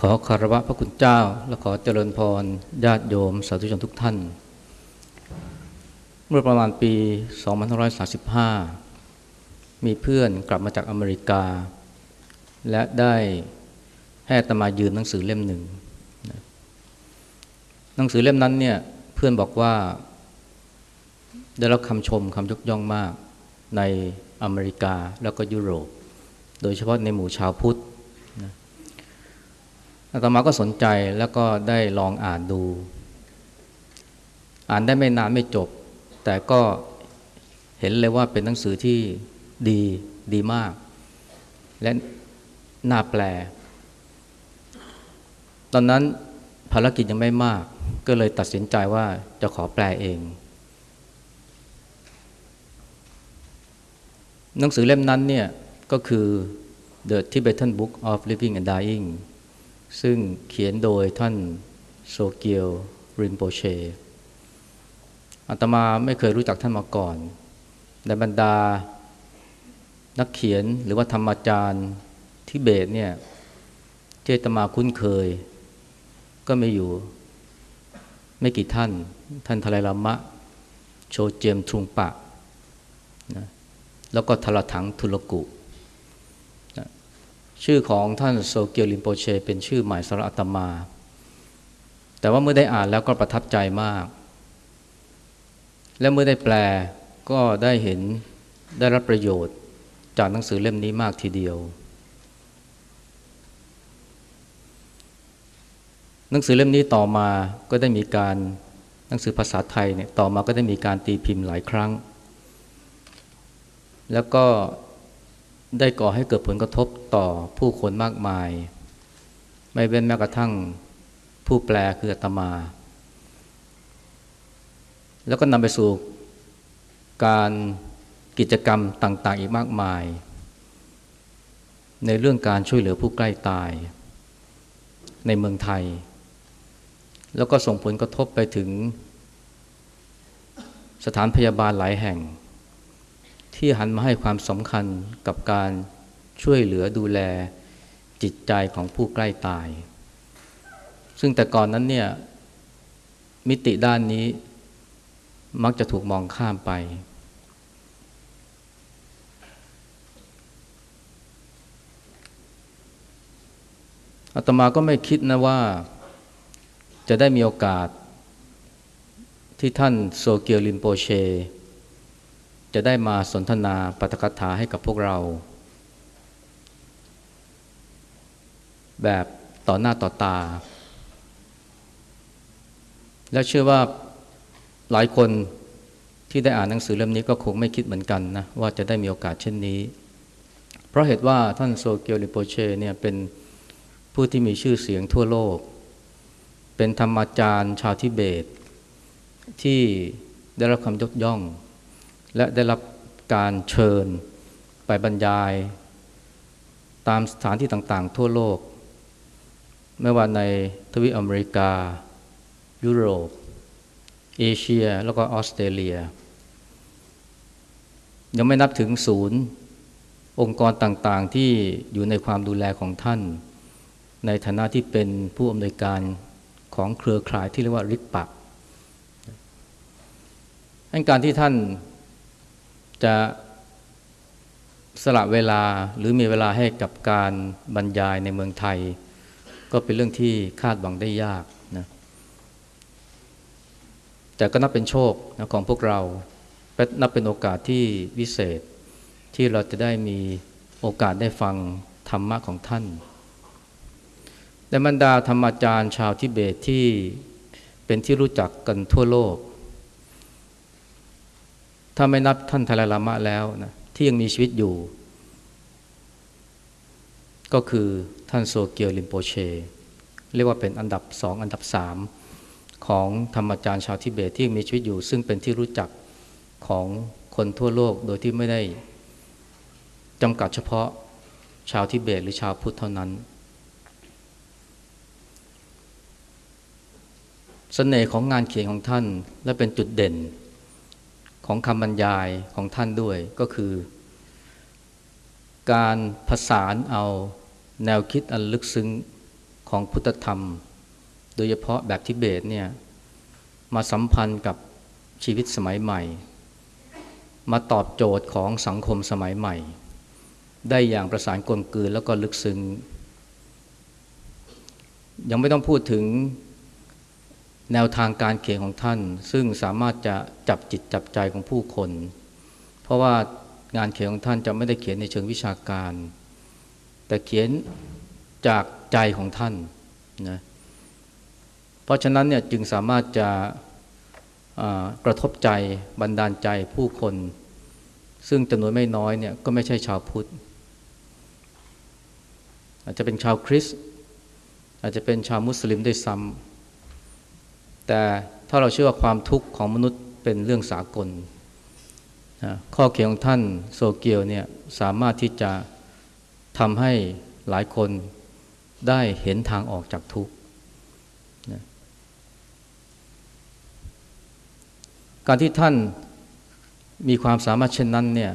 ขอคารวะพระคุณเจ้า และขอเจริญพรญาติโยมสาธุชนทุกท่าน เมื่อประมาณปี 2535 มีเพื่อนกลับมาจากอเมริกา และได้ให้ตมายืมหนังสือเล่มหนึ่ง หนังสือเล่มนั้นเนี่ยเพื่อนบอกว่า ได้รับคำชมคำยกย่องมากในอเมริกาแล้วก็ยุโรป โดยเฉพาะในหมู่ชาวพุทธ อาตมาก็สนใจแล้วก็ได้ลองอ่านดู อ่านได้ไม่นานไม่จบ แต่ก็เห็นเลยว่าเป็นหนังสือที่ดีดีมาก และน่าแปล ตอนนั้นภารกิจยังไม่มาก ก็เลยตัดสินใจว่าจะขอแปลเอง หนังสือเล่มนั้นเนี่ยก็คือ The Tibetan Book of Living and Dying ซึ่งเขียนโดยท่านโซเกียวริมโปเชอาตมาไม่เคยรู้จักท่านมาก่อนในบรรดา นักเขียนหรือว่าธรรมจารย์ทิเบตเนี่ยที่อาตมาคุ้นเคย ก็ไม่อยู่ไม่กี่ท่าน ท่านทลายลามะ โชเจมทรุงปะนะแล้วก็ทลถังทุลกุ ชื่อของท่านโซเกียวลิมโปเช เป็นชื่อใหม่สำหรับอาตมา แต่ว่าเมื่อได้อ่านแล้วก็ประทับใจมาก และเมื่อได้แปลก็ได้เห็นได้รับประโยชน์จากหนังสือเล่มนี้มากทีเดียว หนังสือเล่มนี้ต่อมาก็ได้มีการหนังสือภาษาไทยเนี่ยต่อมาก็ได้มีการตีพิมพ์หลายครั้ง แล้วก็ ได้ก่อให้เกิดผลกระทบต่อผู้คนมากมาย ไม่เว้นแม้กระทั่งผู้แปลคืออาตมา แล้วก็นำไปสู่การกิจกรรมต่างๆ อีกมากมาย ในเรื่องการช่วยเหลือผู้ใกล้ตาย ในเมืองไทย แล้วก็ส่งผลกระทบไปถึงสถานพยาบาลหลายแห่ง ที่หันมาให้ความสำคัญกับการช่วยเหลือดูแลจิตใจของผู้ใกล้ตาย ซึ่งแต่ก่อนนั้นเนี่ยมิติด้านนี้มักจะถูกมองข้ามไป อาตมาก็ไม่คิดนะว่าจะได้มีโอกาสที่ท่านโซเกียวลิมโปเช จะได้มาสนทนาปาฐกถาให้กับพวกเรา แบบต่อหน้าต่อตา และเชื่อว่าหลายคนที่ได้อ่านหนังสือเล่มนี้ก็คงไม่คิดเหมือนกันนะว่าจะได้มีโอกาสเช่นนี้ เพราะเหตุว่าท่านโซเกียวลิโปเชเนี่ยเป็นผู้ที่มีชื่อเสียงทั่วโลก เป็นธรรมาจารย์ชาวทิเบต ที่ได้รับคำยกย่อง และได้รับการเชิญไปบรรยาย ตามสถานที่ต่างๆ ทั่วโลก ไม่ว่าในทวีปอเมริกา ยุโรป เอเชีย แล้วก็ออสเตรเลีย ยังไม่นับถึงศูนย์องค์กรต่างๆที่อยู่ในความดูแลของท่าน ในฐานะที่เป็นผู้อำนวยการของเครือข่ายที่เรียกว่าริกปักการที่ท่าน จะสละเวลาหรือมีเวลาให้กับการบรรยายในเมืองไทย ก็เป็นเรื่องที่คาดหวังได้ยากนะแต่ก็นับเป็นโชคนะของพวกเรานับเป็นโอกาสที่วิเศษที่เราจะได้มีโอกาสได้ฟังธรรมะของท่านในบรรดาธรรมอาจารย์ชาวทิเบตที่เป็นที่รู้จักกันทั่วโลก ถ้าไม่นับท่านทาลาลามะแล้วนะที่ยังมีชีวิตอยู่ ก็คือท่านโซเกียวลิมโปเช เรียกว่าเป็นอันดับสองอันดับสามของธรรมจารย์ชาวทิเบตที่ยังมีชีวิตอยู่ ซึ่งเป็นที่รู้จักของคนทั่วโลกโดยที่ไม่ได้จำกัดเฉพาะชาวทิเบตหรือชาวพุทธเท่านั้นเสน่ห์ของงานเขียนของท่านและเป็นจุดเด่น ของคำบรรยายของท่านด้วยก็คือ การผสานเอาแนวคิดอันลึกซึ้งของพุทธธรรม โดยเฉพาะแบบทิเบตเนี่ยมาสัมพันธ์กับชีวิตสมัยใหม่ มาตอบโจทย์ของสังคมสมัยใหม่ ได้อย่างประสานกลมกลืนแล้วก็ลึกซึ้งยังไม่ต้องพูดถึง แนวทางการเขียนของท่าน ซึ่งสามารถจะจับจิตจับใจของผู้คน เพราะว่างานเขียนของท่านจะไม่ได้เขียนในเชิงวิชาการ แต่เขียนจากใจของท่านนะเพราะฉะนั้นเนี่ยจึงสามารถจะกระทบใจบันดาลใจผู้คน ซึ่งจำนวนไม่น้อยเนี่ยก็ไม่ใช่ชาวพุทธ อาจจะเป็นชาวคริสต์อาจจะเป็นชาวมุสลิมด้วยซ้ำ แต่ถ้าเราเชื่อว่าความทุกข์ของมนุษย์เป็นเรื่องสากลข้อเขียนของท่านโซเกียวเนี่ยสามารถที่จะทำให้หลายคนได้เห็นทางออกจากทุกข์การที่ท่านมีความสามารถเช่นนั้นเนี่ย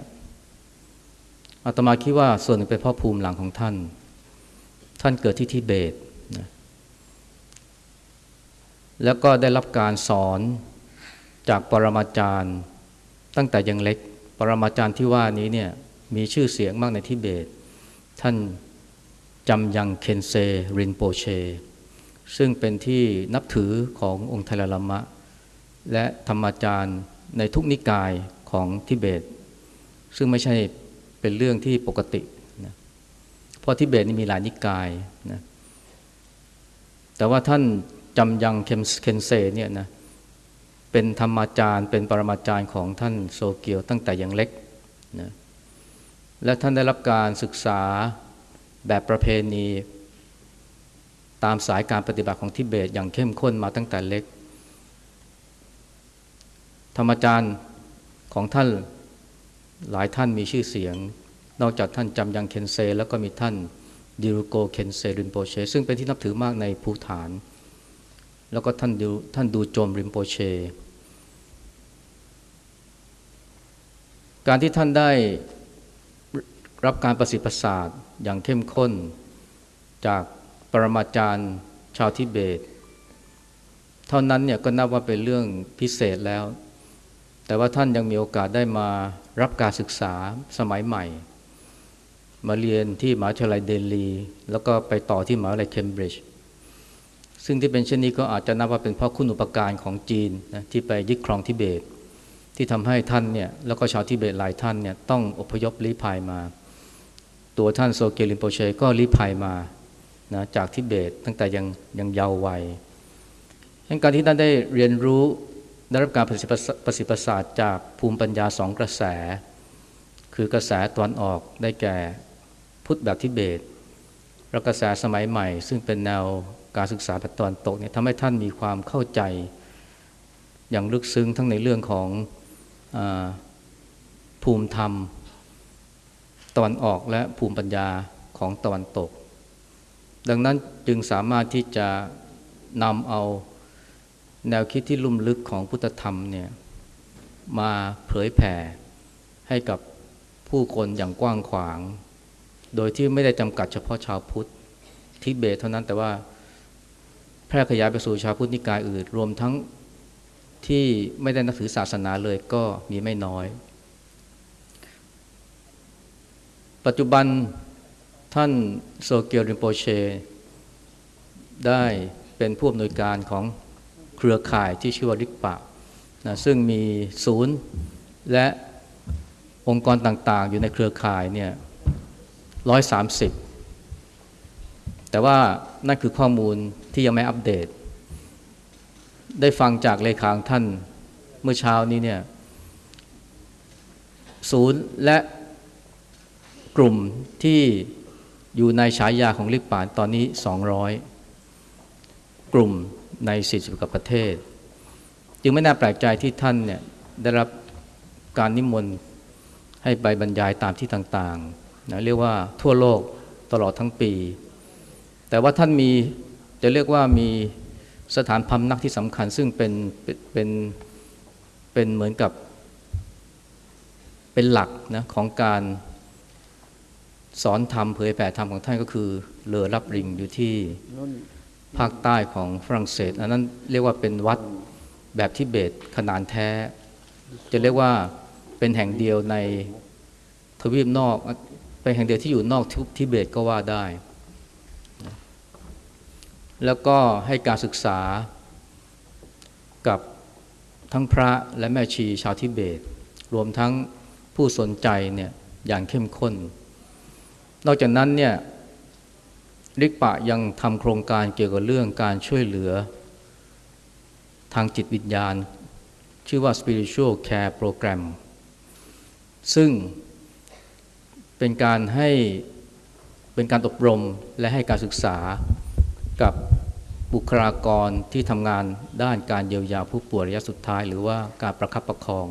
อาตมาคิดว่าส่วนหนึ่งเป็นเพราะภูมิหลังของท่าน ท่านเกิดที่ทิเบตนะ แล้วก็ได้รับการสอนจากปรมาจารย์ตั้งแต่ยังเล็ก ปรมาจารย์ที่ว่านี้เนี่ยมีชื่อเสียงมากในทิเบต ท่านจำยังเคนเซรินโปเช ซึ่งเป็นที่นับถือขององค์ไทลลามะ และธรรมาจารย์ในทุกนิกายของทิเบต ซึ่งไม่ใช่เป็นเรื่องที่ปกตินะเพราะทิเบตนี่มีหลายนิกายนะแต่ว่าท่าน จำยังเคนเซเนี่ยนะเป็นธรรมาจารย์ เป็นปรมาจารย์ของท่านโซเกียวตั้งแต่ยังเล็กนะและท่านได้รับการศึกษาแบบประเพณี ตามสายการปฏิบัติของทิเบตอย่างเข้มข้นมาตั้งแต่เล็ก ธรรมจารย์ของท่านหลายท่านมีชื่อเสียง นอกจากท่านจำยังเคนเซ แล้วก็มีท่านดิรุโกเคนเซรินโปเช ซึ่งเป็นที่นับถือมากในภูฐาน แล้วก็ท่านดูท่านดูโจมริมโปเช การที่ท่านได้รับการประสิทธิ์ประสาทอย่างเข้มข้น จากปรมาจารย์ชาวทิเบต เท่านั้นเนี่ยก็นับว่าเป็นเรื่องพิเศษแล้ว แต่ว่าท่านยังมีโอกาสได้มารับการศึกษาสมัยใหม่ มาเรียนที่มหาวิทยาลัยเดลี แล้วก็ไปต่อที่มหาวิทยาลัยเคมบริดจ์ ซึ่งที่เป็นเช่นนี้ก็อาจจะนับว่าเป็นเพราะคุณอุปการของจีนนะที่ไปยึดครองทิเบต ที่ทำให้ท่านเนี่ยแล้วก็ชาวทิเบตหลายท่านเนี่ยต้องอพยพลี้ภัยมา ตัวท่านโซเกลินโปเชก็รีภัยมานะจากทิเบตตั้งแต่ยังยังเยาว์วัยการที่ท่านได้เรียนรู้ได้รับการประสิทธิประสาทจากภูมิปัญญาสองกระแส คือกระแสตอนออกได้แก่พุทธแบบทิเบตและกระแสสมัยใหม่ ซึ่งเป็นแนว การศึกษาแบบตอนตกเนี่ยทำให้ท่านมีความเข้าใจอย่างลึกซึ้งทั้งในเรื่องของอภูมิธรรมตะวันออกและภูมิปัญญาของตะวันตก ดังนั้นจึงสามารถที่จะนำเอาแนวคิดที่ลุ่มลึกของพุทธธรรมเนี่ยมาเผยแผ่ให้กับผู้คนอย่างกว้างขวาง โดยที่ไม่ได้จำกัดเฉพาะชาวพุทธทิเบตเท่านั้นแต่ว่า แพร่ขยายไปสู่ชาวพุทธนิกายอื่น รวมทั้งที่ไม่ได้นับถือศาสนาเลยก็มีไม่น้อย ปัจจุบันท่านโซเกียวริมโปเช ได้เป็นผู้อำนวยการของเครือข่ายที่ชื่อว่าริกปะนะซึ่งมีศูนย์และองค์กรต่างๆ อยู่ในเครือข่ายเนี่ยร้อยสามสิบแต่ว่านั่นคือข้อมูล ที่ยังไม่อัปเดต ได้ฟังจากเลขาของท่านเมื่อเช้านี้เนี่ยศูนย์และกลุ่มที่อยู่ในฉายาของลิกปานตอนนี้ 200 กลุ่มใน 40กว่าประเทศ จึงไม่น่าแปลกใจที่ท่านเนี่ยได้รับการนิมนต์ให้ไปบรรยายตามที่ต่างๆนะเรียกว่าทั่วโลกตลอดทั้งปี แต่ว่าท่านมี จะเรียกว่ามีสถานพำนักที่สำคัญ ซึ่งเป็นเป็นเป็นเหมือนกับเป็นหลักนะของการสอนธรรมเผยแผ่ธรรมของท่านก็คือเลอรับริงอยู่ที่ภาคใต้ของฝรั่งเศส อันนั้นเรียกว่าเป็นวัดแบบทิเบตขนานแท้ จะเรียกว่าเป็นแห่งเดียวในทวีปนอก เป็นแห่งเดียวที่อยู่นอกทิเบตก็ว่าได้ แล้วก็ให้การศึกษากับทั้งพระและแม่ชีชาวทิเบต รวมทั้งผู้สนใจเนี่ยอย่างเข้มข้น นอกจากนั้นเนี่ยลิกปะยังทำโครงการเกี่ยวกับเรื่องการช่วยเหลือ ทางจิตวิญญาณ ชื่อว่า spiritual care program ซึ่งเป็นการให้เป็นการอบรมและให้การศึกษา กับบุคลากรที่ทำงานด้านการเยียวยาผู้ป่วยระยะสุดท้าย หรือว่าการประคับประคอง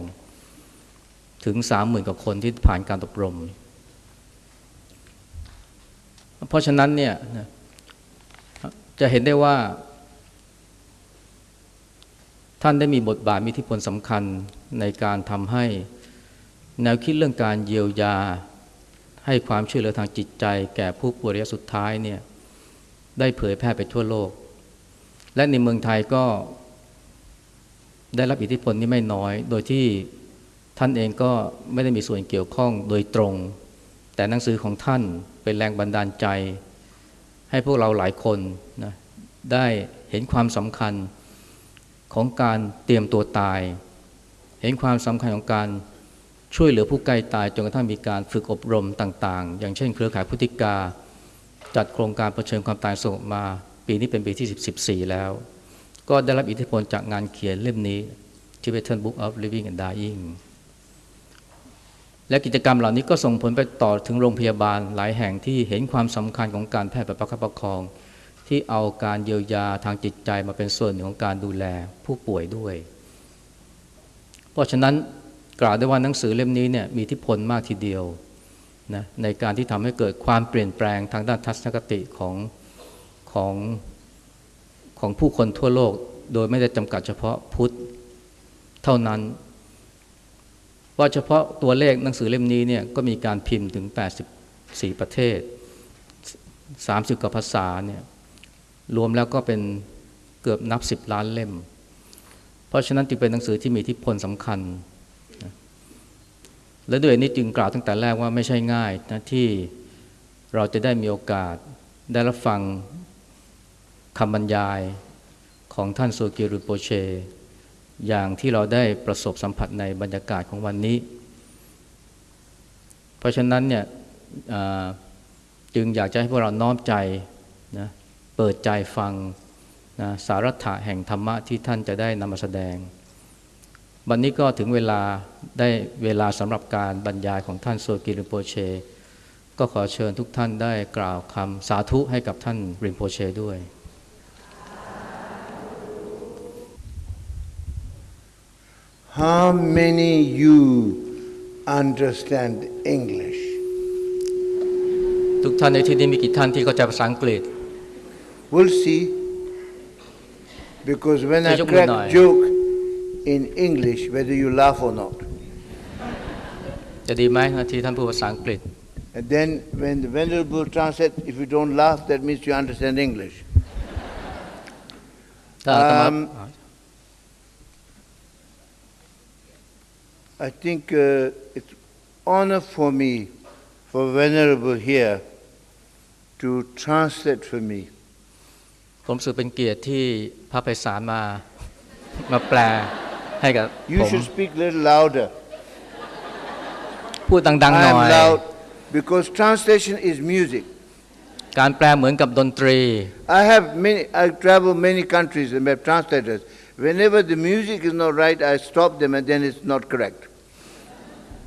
ถึงสามหมื่นกว่าคนที่ผ่านการอบรม เพราะฉะนั้นเนี่ยจะเห็นได้ว่า ท่านได้มีบทบาทมีอิทธิพลสำคัญในการทำให้แนวคิดเรื่องการเยียวยาให้ความช่วยเหลือทางจิตใจ แก่ผู้ป่วยระยะสุดท้ายเนี่ย ได้เผยแพร่ไปทั่วโลก และในเมืองไทยก็ ได้รับอิทธิพลนี้ไม่น้อย โดยที่ท่านเองก็ไม่ได้มีส่วนเกี่ยวข้องโดยตรง แต่หนังสือของท่านเป็นแรงบันดาลใจ ให้พวกเราหลายคนนะได้เห็นความสำคัญของการเตรียมตัวตาย เห็นความสำคัญของการช่วยเหลือผู้ใกล้ตายจนกระทั่งมีการฝึกอบรมต่าง ๆ อย่างเช่น เครือข่ายพุทธิกา จัดโครงการประชิญความตายสงบมา ปีนี้เป็นปีที่ 14 แล้ว ก็ได้รับอิทธิพลจากงานเขียนเล่มนี้ Tibetan Book of Living and Dying และกิจกรรมเหล่านี้ก็ส่งผลไปต่อถึงโรงพยาบาลหลายแห่งที่เห็นความสำคัญของการแพทย์แบบประคับประคอง ที่เอาการเยียวยาทางจิตใจมาเป็นส่วนหนึ่งของการดูแลผู้ป่วยด้วย เพราะฉะนั้นกล่าวได้ว่าหนังสือเล่มนี้เนี่ยมีอิทธิพลมากทีเดียว นะในการที่ทำให้เกิดความเปลี่ยนแปลงทางด้านทัศนคติของของของผู้คนทั่วโลก โดยไม่ได้จำกัดเฉพาะพุทธเท่านั้น ว่าเฉพาะตัวเลขหนังสือเล่มนี้เนี่ยก็มีการพิมพ์ถึง 84 ประเทศ 30 กว่าภาษาเนี่ยรวมแล้วก็เป็นเกือบนับ 10 ล้านเล่ม เพราะฉะนั้นจึงเป็นหนังสือที่มีทิพลสำคัญ และด้วยนี้จึงกล่าวตั้งแต่แรกว่าไม่ใช่ง่ายนะที่เราจะได้มีโอกาสได้รับฟังคำบรรยายของท่านโซกียรุโปเช อย่างที่เราได้ประสบสัมผัสในบรรยากาศของวันนี้ เพราะฉะนั้นเนี่ยจึงอยากจะให้พวกเราน้อมใจนะเปิดใจฟังนะสารัถะแห่งธรรมะที่ท่านจะได้นำมาแสดง วันนี้ก็ถึงเวลาได้เวลาสำหรับการบรรยายของท่านโซกิริโปเช ก็ขอเชิญทุกท่านได้กล่าวคำสาธุให้กับท่านริมโปเชด้วย How many you understand English? ทุกท่านในที่นี้มีกี่ท่านที่เข้าใจภาษาอังกฤษ We'll see. Because when I Joke crack Munai. joke in English, whether you laugh or not. จะดีไหมที่ท่านพูดภาษาอังกฤษ And then when the Venerable translates, if you don't laugh, that means you understand English. ถ้าอาตมา Um, I think uh, it's honor for me, for Venerable here, to translate for me. ผมรู้สึกเป็นเกียรติที่พระไพศาลมา มาแปล ให้กับ You ผม should speak a little louder. พูดดังๆ I หน่ am อย loud because translation is music. การแปลเหมือนกับดนตรี I have many, I travel many countries and have translators. Whenever the music is not right, I stop them and then it's not correct.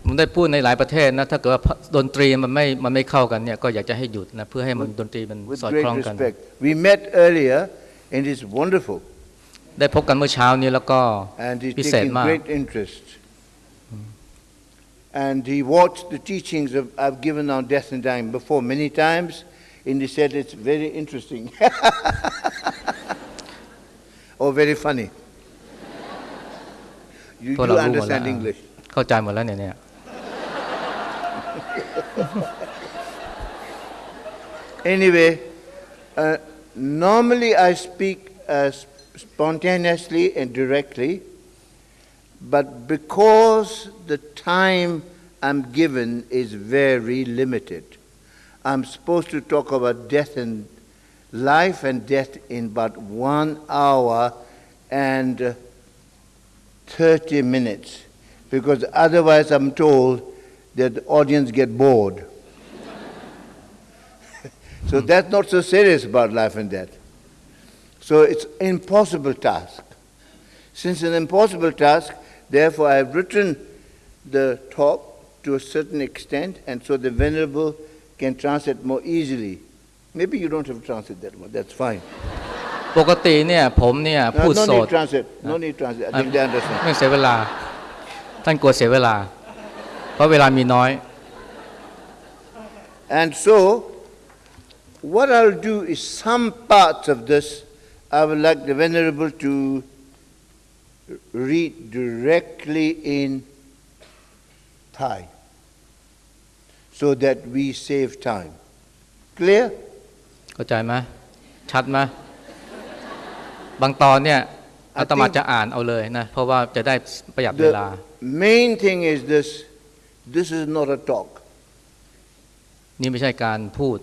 ผมได้พูดในหลายประเทศนะถ้าเกิดว่าดนตรีมันไม่มันไม่เข้ากันเนี่ยก็อยากจะให้หยุดนะเพื่อให้มันดนตรีมัน With สอด great คล้องกัน respect. We met earlier and it's wonderful. ได้พบกันเมื่อเช้านี้แล้วก็ And he's พิเศษ taking มาก great interest. And he watched the teachings of, I've given on death and dying before many times, and he said it's very interesting. or very funny. You พวก do เรารู้หมดแล้ว understand English. เข้าใจหมดแล้วเนี่ยเนี่ย Anyway, uh, normally I speak uh, spontaneously and directly, but because the time I'm given is very limited, I'm supposed to talk about death and life and death in about one hour and uh, 30 minutes, because otherwise I'm told that the audience get bored. so that's not so serious about life and death. So it's an impossible task. Since an impossible task, therefore I have written the talk to a certain extent, and so the Venerable can translate more easily. Maybe you don't have to translate that one, that's fine. ปกติเนี่ยผมเนี่ย No, พูด no ส need ด translate, no need translate, I think they understand. ไม่เสียเวลา ท่านกลัวเสียเวลา เพราะเวลามีน้อย And so, what I'll do is some parts of this I would like the Venerable to read directly in Thai so that we save time. Clear? เข้าใจไหมชัดไหมบางตอนเนี่ยอาตมาจะอ่านเอาเลยนะเพราะว่าจะได้ประหยัดเวลา The main thing is this this is not a talk, นี่ไม่ใช่การพูด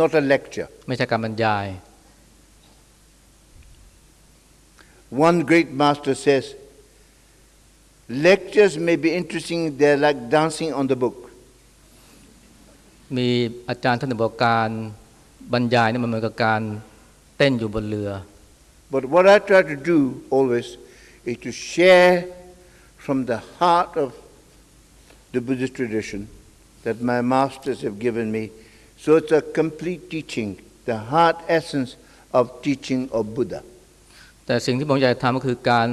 not a lecture. ไม่ใช่การบรรยาย One great master says, lectures may be interesting, they're like dancing on the book. มีอาจารย์ท่านหนึ่งบอกการบรรยายเนี่ยมันเหมือนกับการเต้นอยู่บนเรือ But what I try to do always is to share from the heart of the Buddhist tradition that my masters have given me. So it's a complete teaching, the heart essence of teaching of Buddha. แต่สิ่งที่ผมอยากจะทำก็คือการ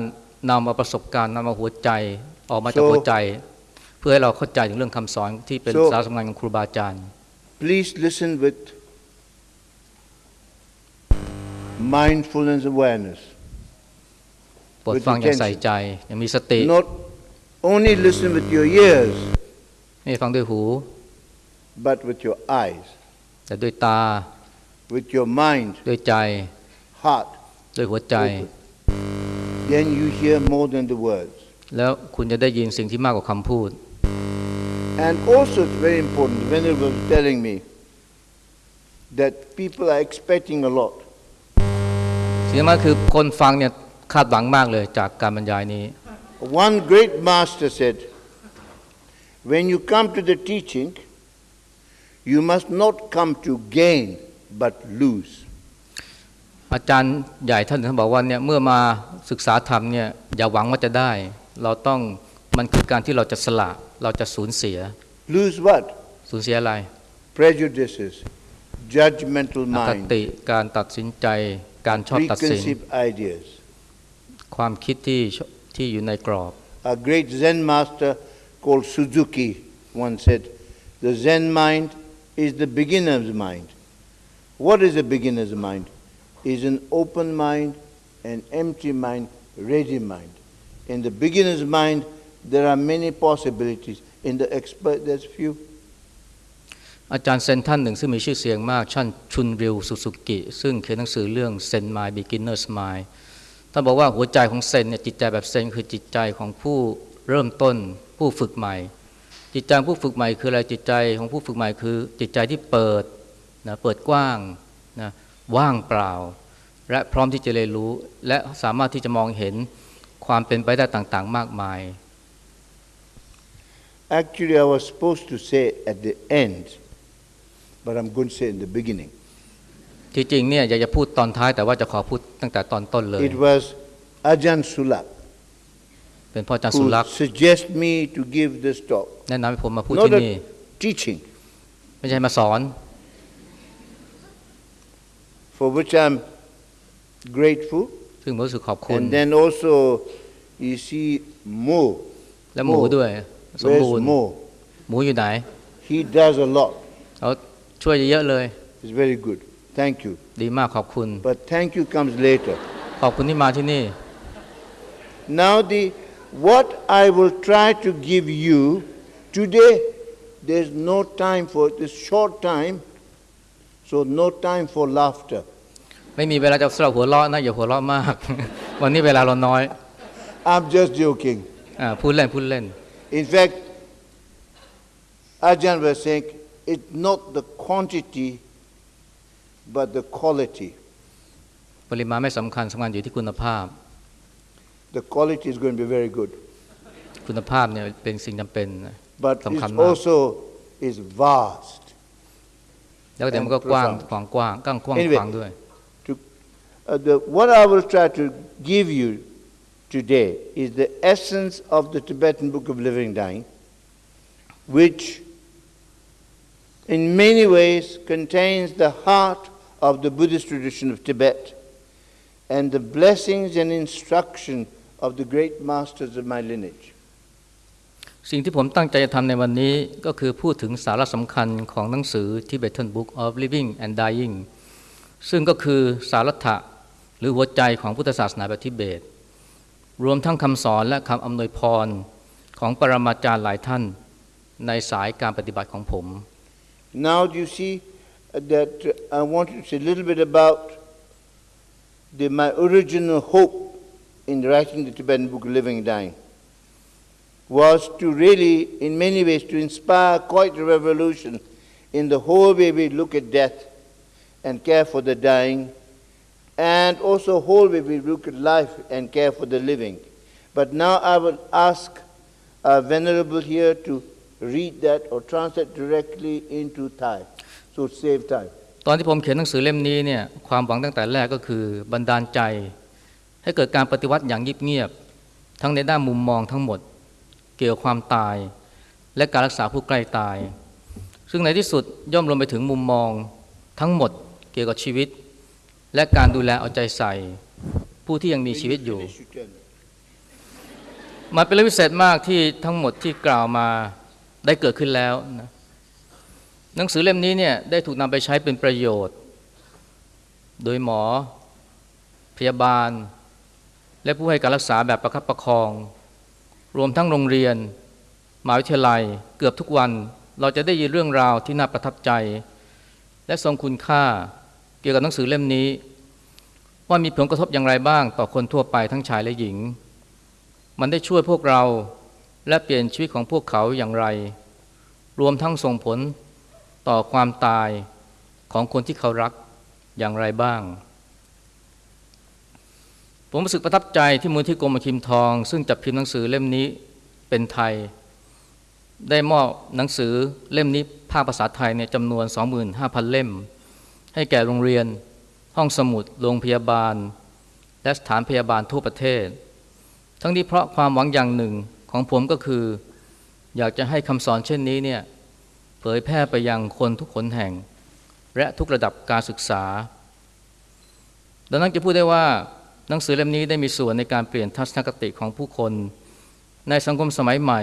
นำมาประสบการณ์นำมาหัวใจออกมาจาก So- หัวใจ เพื่อให้เราเข้าใจถึงเรื่องคำสอนที่เป็น So- สาระสำคัญของครูบาอาจารย์ Please listen with mindfulness awareness. โปรด With ฟังอย่าง attention ใส่ใจอย่างมีสติ Not only listen with your ears, ไม่ฟังด้วยหู but with your eyes, แต่ด้วยตา with your mind, ด้วยใจ heart. ด้วยหัวใจ Then you hear more than the words. แล้วคุณจะได้ยินสิ่งที่มากกว่าคำพูด And also, it's very important. The Venerable was telling me that people are expecting a lot. สิ่งที่มากคือคนฟังเนี่ยคาดหวังมากเลยจากการบรรยายนี้ One great master said, When you come to the teaching, you must not come to gain but lose. อาจารย์ใหญ่ท่านท่านบอกว่าเนี่ยเมื่อมาศึกษาธรรมเนี่ยอย่าหวังว่าจะได้ เราต้องมันคือการที่เราจะสละเราจะสูญเสีย Lose what? สูญเสียอะไร Prejudices, judgmental อค mind, ติการตัดสินใจการชอบตัดสิน preconceived ideas. ความคิดที่ที่อยู่ในกรอบ A great Zen master called Suzuki once said, The Zen mind is the beginner's mind. What is a beginner's mind? Is an open mind, an empty mind, ready mind. In the beginner's mind, there are many possibilities. In the expert, there's few. อาจารย์เซนท่านหนึ่งซึ่งมีชื่อเสียงมากท่านชุนริวสุสุกิ ซึ่งเขียนหนังสือเรื่องเซนไมายบิกินเนอร์สไมายท่านบอกว่าหัวใจของเซนเนี่ยจิตใจแบบเซนคือจิตใจของผู้เริ่มต้นผู้ฝึกใหม่ จิตใจผู้ฝึกใหม่คืออะไรจิตใจของผู้ฝึกใหม่คือ จิตใจที่เปิดนะเปิดกว้าง ว่างเปล่า และพร้อมที่จะเรียนรู้ และสามารถที่จะมองเห็นความเป็นไปได้ต่างๆ มากมาย Actually, I was supposed to say at the end, but I'm going to say in the beginning. ที่จริงเนี่ยอยากจะพูดตอนท้ายแต่ว่าจะขอพูดตั้งแต่ตอนต้นเลย It was Ajahn Sulak เป็นพ่ออาจารย์สุ who รักษ์ suggested me to give this talk. แนะนำให้ผมมาพูด Not ที่นี่ a teaching, ไม่ใช่มาสอน for which I'm grateful. ซึ่งผมรู้สึกขอบคุณ And then also, you see, Mo. และหมูด้วย สม Where's บูรณ์ Mo? หมูอยู่ไหน He does a lot. เขาช่วยเยอะเลย It's very good. Thank you. ดีมากขอบคุณ But thank you comes later. ขอบคุณที่มาที่นี่ Now, the what I will try to give you today, there's no time for it, this short time. So no time for laughter. ไม่มีเวลาจะสำหรับหัวเราะนะอย่าหัวเราะมาก วันนี้เวลาเราน้อย I'm just joking. อ่าพูดเล่นพูดเล่น In fact, Ajahn was saying it's not the quantity but the quality. ปริมาณไม่สำคัญสำคัญอยู่ที่คุณภาพ The quality is going to be very good. คุณภาพเนี่ยเป็นสิ่งจำเป็นนะ But สำคัญ it มาก also is vast. แล้วเดี๋ยวมันก็ and กว้าง profound กว้างกว้างกว้างกว้าง Anyway ขวางด้วย To, uh, the, what I will try to give you today is the essence of the Tibetan Book of Living Dying, which in many ways contains the heart of the Buddhist tradition of Tibet and the blessings and instruction of the great masters of my lineage. สิ่งที่ผมตั้งใจจะทำในวันนี้ก็คือพูดถึงสาระสำคัญของหนังสือ Tibetan Book of Living and Dying ซึ่งก็คือสารัตถะหรือหัวใจของพุทธศาสนาแบบทิเบต รวมทั้งคำสอนและคำอำนวยพรของปรมาจารย์หลายท่านในสายการปฏิบัติของผม Now, do you see that I want to say a little bit about the, my original hope in writing the Tibetan Book Living and Dying was to really, in many ways, to inspire quite a revolution in the whole way we look at death and care for the dying, and also whole way we look at life and care for the living. But now I will ask our Venerable here to read that or translate directly into Thai, so save time. ตอนที่ผมเขียนหนังสือเล่มนี้เนี่ยความหวังตั้งแต่แรกก็คือบันดาลใจ ให้เกิดการปฏิวัติอย่างเงียบๆทั้งในด้านมุมมองทั้งหมด เกี่ยวกับความตาย และการรักษาผู้ใกล้ตาย ซึ่งในที่สุดย่อมรวมไปถึงมุมมองทั้งหมดเกี่ยวกับชีวิต และการดูแลเอาใจใส่ ผู้ที่ยังมีชีวิตอยู่มันเป็นเรื่องพิเศษมากที่ทั้งหมดที่กล่าวมาได้เกิดขึ้นแล้วนะหนังสือเล่มนี้เนี่ยได้ถูกนำไปใช้เป็นประโยชน์ โดยหมอ พยาบาล และผู้ให้การรักษาแบบประคับประคอง รวมทั้งโรงเรียนมหาวิทยาลัยเกือบทุกวัน เราจะได้ยินเรื่องราวที่น่าประทับใจ และทรงคุณค่าเกี่ยวกับหนังสือเล่มนี้ ว่ามีผลกระทบอย่างไรบ้างต่อคนทั่วไปทั้งชายและหญิง มันได้ช่วยพวกเราและเปลี่ยนชีวิตของพวกเขาอย่างไร รวมทั้งส่งผลต่อความตายของคนที่เขารักอย่างไรบ้าง ผมรู้สึกประทับใจที่มูลที่กรมคิมทอง ซึ่งจัดพิมพ์หนังสือเล่มนี้เป็นไทย ได้มอบหนังสือเล่มนี้ภาคภาษาไทยเนี่ยจำนวน 25,000 เล่ม ให้แก่โรงเรียน ห้องสมุด โรงพยาบาล และสถานพยาบาลทั่วประเทศ ทั้งนี้เพราะความหวังอย่างหนึ่งของผมก็คือ อยากจะให้คำสอนเช่นนี้เนี่ยเผยแพร่ไปยังคนทุกคนแห่ง และทุกระดับการศึกษา ดังนั้นจะพูดได้ว่า หนังสือเล่มนี้ได้มีส่วนในการเปลี่ยนทัศนคติของผู้คน ในสังคมสมัยใหม่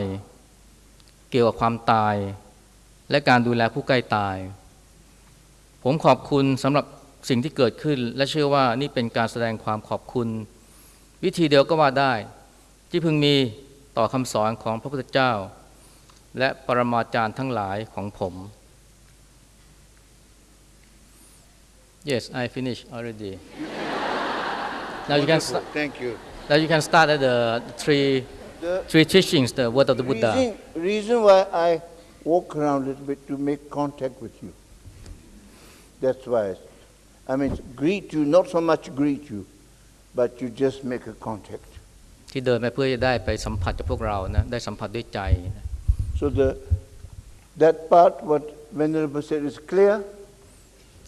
เกี่ยวกับความตาย และการดูแลผู้ใกล้ตาย ผมขอบคุณสำหรับสิ่งที่เกิดขึ้น และเชื่อว่านี่เป็นการแสดงความขอบคุณ วิธีเดียวก็ว่าได้ ที่พึงมีต่อคำสอนของพระพุทธเจ้า และปรมาจารย์ทั้งหลายของผม Yes I finish already Now you can Wonderful. st- Thank you. now you can start at the three The three teachings the word of the Buddha reason, reason why I walk around a little bit to make contact with you. That's why. I mean, greet you, not so much greet you, but you just make a contact. ที่เดินไปเพื่อจะได้ไปสัมผัสกับพวกเรานะได้สัมผัสด้วยใจนะ So the that part, what Venerable said, is clear.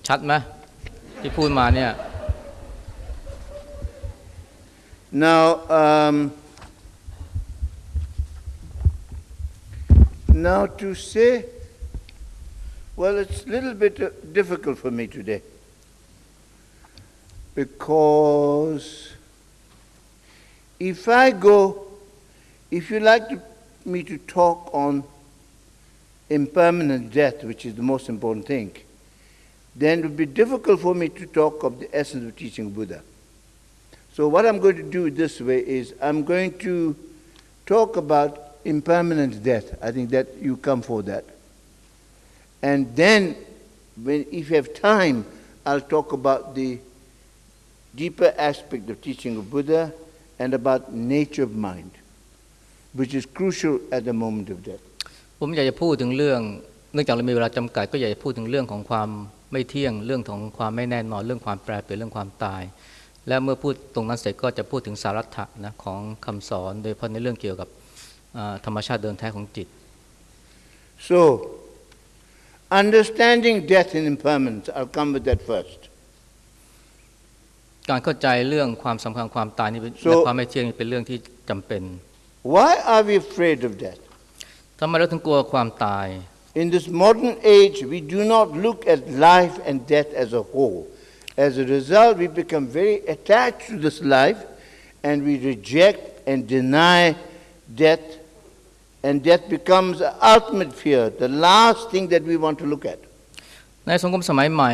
ชัดไหมที่พูดมาเนี่ย now, um, now to say, well, it's a little bit uh, difficult for me today because if I go, if you like to, me to talk on impermanent death, which is the most important thing, then it would be difficult for me to talk of the essence of teaching Buddha. So what I'm going to do this way is I'm going to talk about impermanent death. I think that you come for that. And then when, if you have time, I'll talk about the deeper aspect of teaching of Buddha and about nature of mind, which is crucial at the moment of death. ผมอยากจะพูดถึงเรื่อง เนื่องจากเรามีเวลาจำกัด ก็อยากจะพูดถึงเรื่องของความไม่เที่ยง เรื่องของความไม่แน่นอน เรื่องความแปรเปลี่ยน เรื่องความตาย และเมื่อพูดตรงนั้นเสร็จก็จะพูดถึงสารัตถะนะของคำสอนโดยเฉพาะในเรื่องเกี่ยวกับอ่าธรรมชาติเดินแท้ของจิต So, understanding death and impermanence, I'll come with that first. การเข้าใจเรื่องความสำคัญความตายนี่เป็น So- และความไม่เที่ยงนี่เป็นเรื่องที่จำเป็น Why are we afraid of death? ทำไมเราถึงกลัวความตาย In this modern age, we do not look at life and death as a whole. As a result, we become very attached to this life and we reject and deny death, and death becomes the ultimate fear, the last thing that we want to look at. ในสังคมสมัยใหม่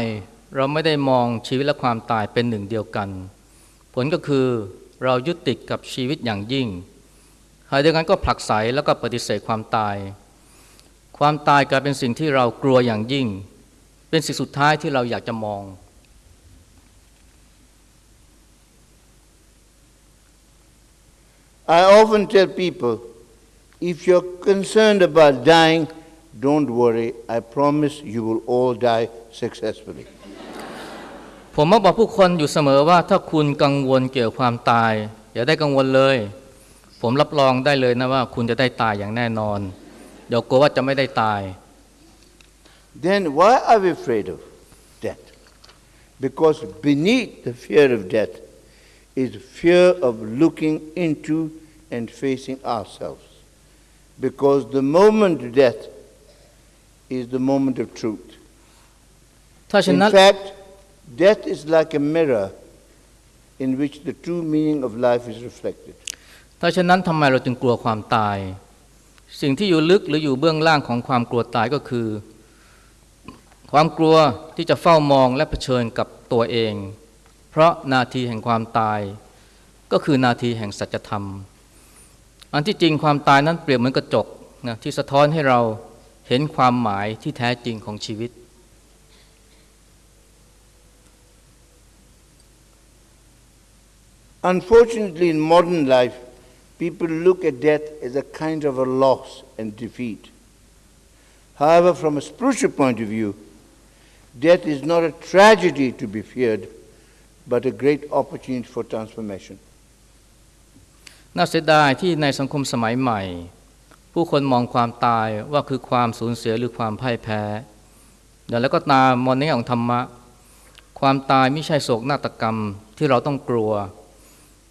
เราไม่ได้มองชีวิตและความตายเป็นหนึ่งเดียวกัน ผลก็คือเรายึดติดกับชีวิตอย่างยิ่งขณะเดียวกันก็ผลักไสแล้วก็ปฏิเสธความตาย ความตายกลายเป็นสิ่งที่เรากลัวอย่างยิ่ง เป็นสิ่งสุดท้ายที่เราอยากจะมอง I often tell people if you're concerned about dying, don't worry. I promise you will all die successfully. ผมมักบอกผู้คนอยู่เสมอว่าถ้าคุณกังวลเกี่ยวกับความตาย อย่าได้กังวลเลย ผมรับรองได้เลยนะว่าคุณจะได้ตายอย่างแน่นอน เดี๋ยวกลัวว่าจะไม่ได้ตาย Then why are we afraid of death? Because beneath the fear of death is fear of looking into and facing ourselves. Because the moment of death is the moment of truth. ถ้าฉะ In นั้น fact, death is like a mirror in which the true meaning of life is reflected. ถ้าฉะนั้นทำไมเราจึงกลัวความตาย สิ่งที่อยู่ลึกหรืออยู่เบื้องล่างของความกลัวตายก็คือ ความกลัวที่จะเฝ้ามองและเผชิญกับตัวเอง เพราะนาทีแห่งความตาย ก็คือนาทีแห่งสัจธรรม อันที่จริงความตายนั้นเปรียบเหมือนกระจกนะที่สะท้อนให้เราเห็นความหมายที่แท้จริงของชีวิต Unfortunately, in modern life, people look at death as a kind of a loss and defeat. However, from a spiritual point of view, death is not a tragedy to be feared, but a great opportunity for transformation. น่าเสียดายที่ในสังคมสมัยใหม่ ผู้คนมองความตายว่าคือความสูญเสียหรือความพ่ายแพ้แต่แล้วก็ตามมองในแง่ของธรรมะ ความตายไม่ใช่โศกนาฏกรรมที่เราต้องกลัว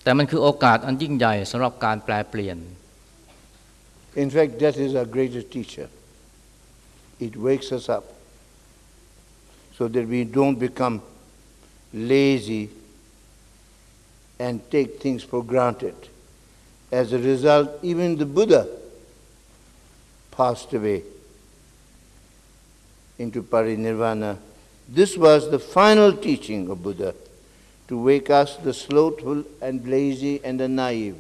แต่มันคือโอกาสอันยิ่งใหญ่สำหรับการแปลเปลี่ยน In fact, death is our greatest teacher. It wakes us up so that we don't become lazy and take things for granted. As a result, even the Buddha passed away into parinirvana. This was the final teaching of Buddha to wake us, the slothful and lazy and the naive.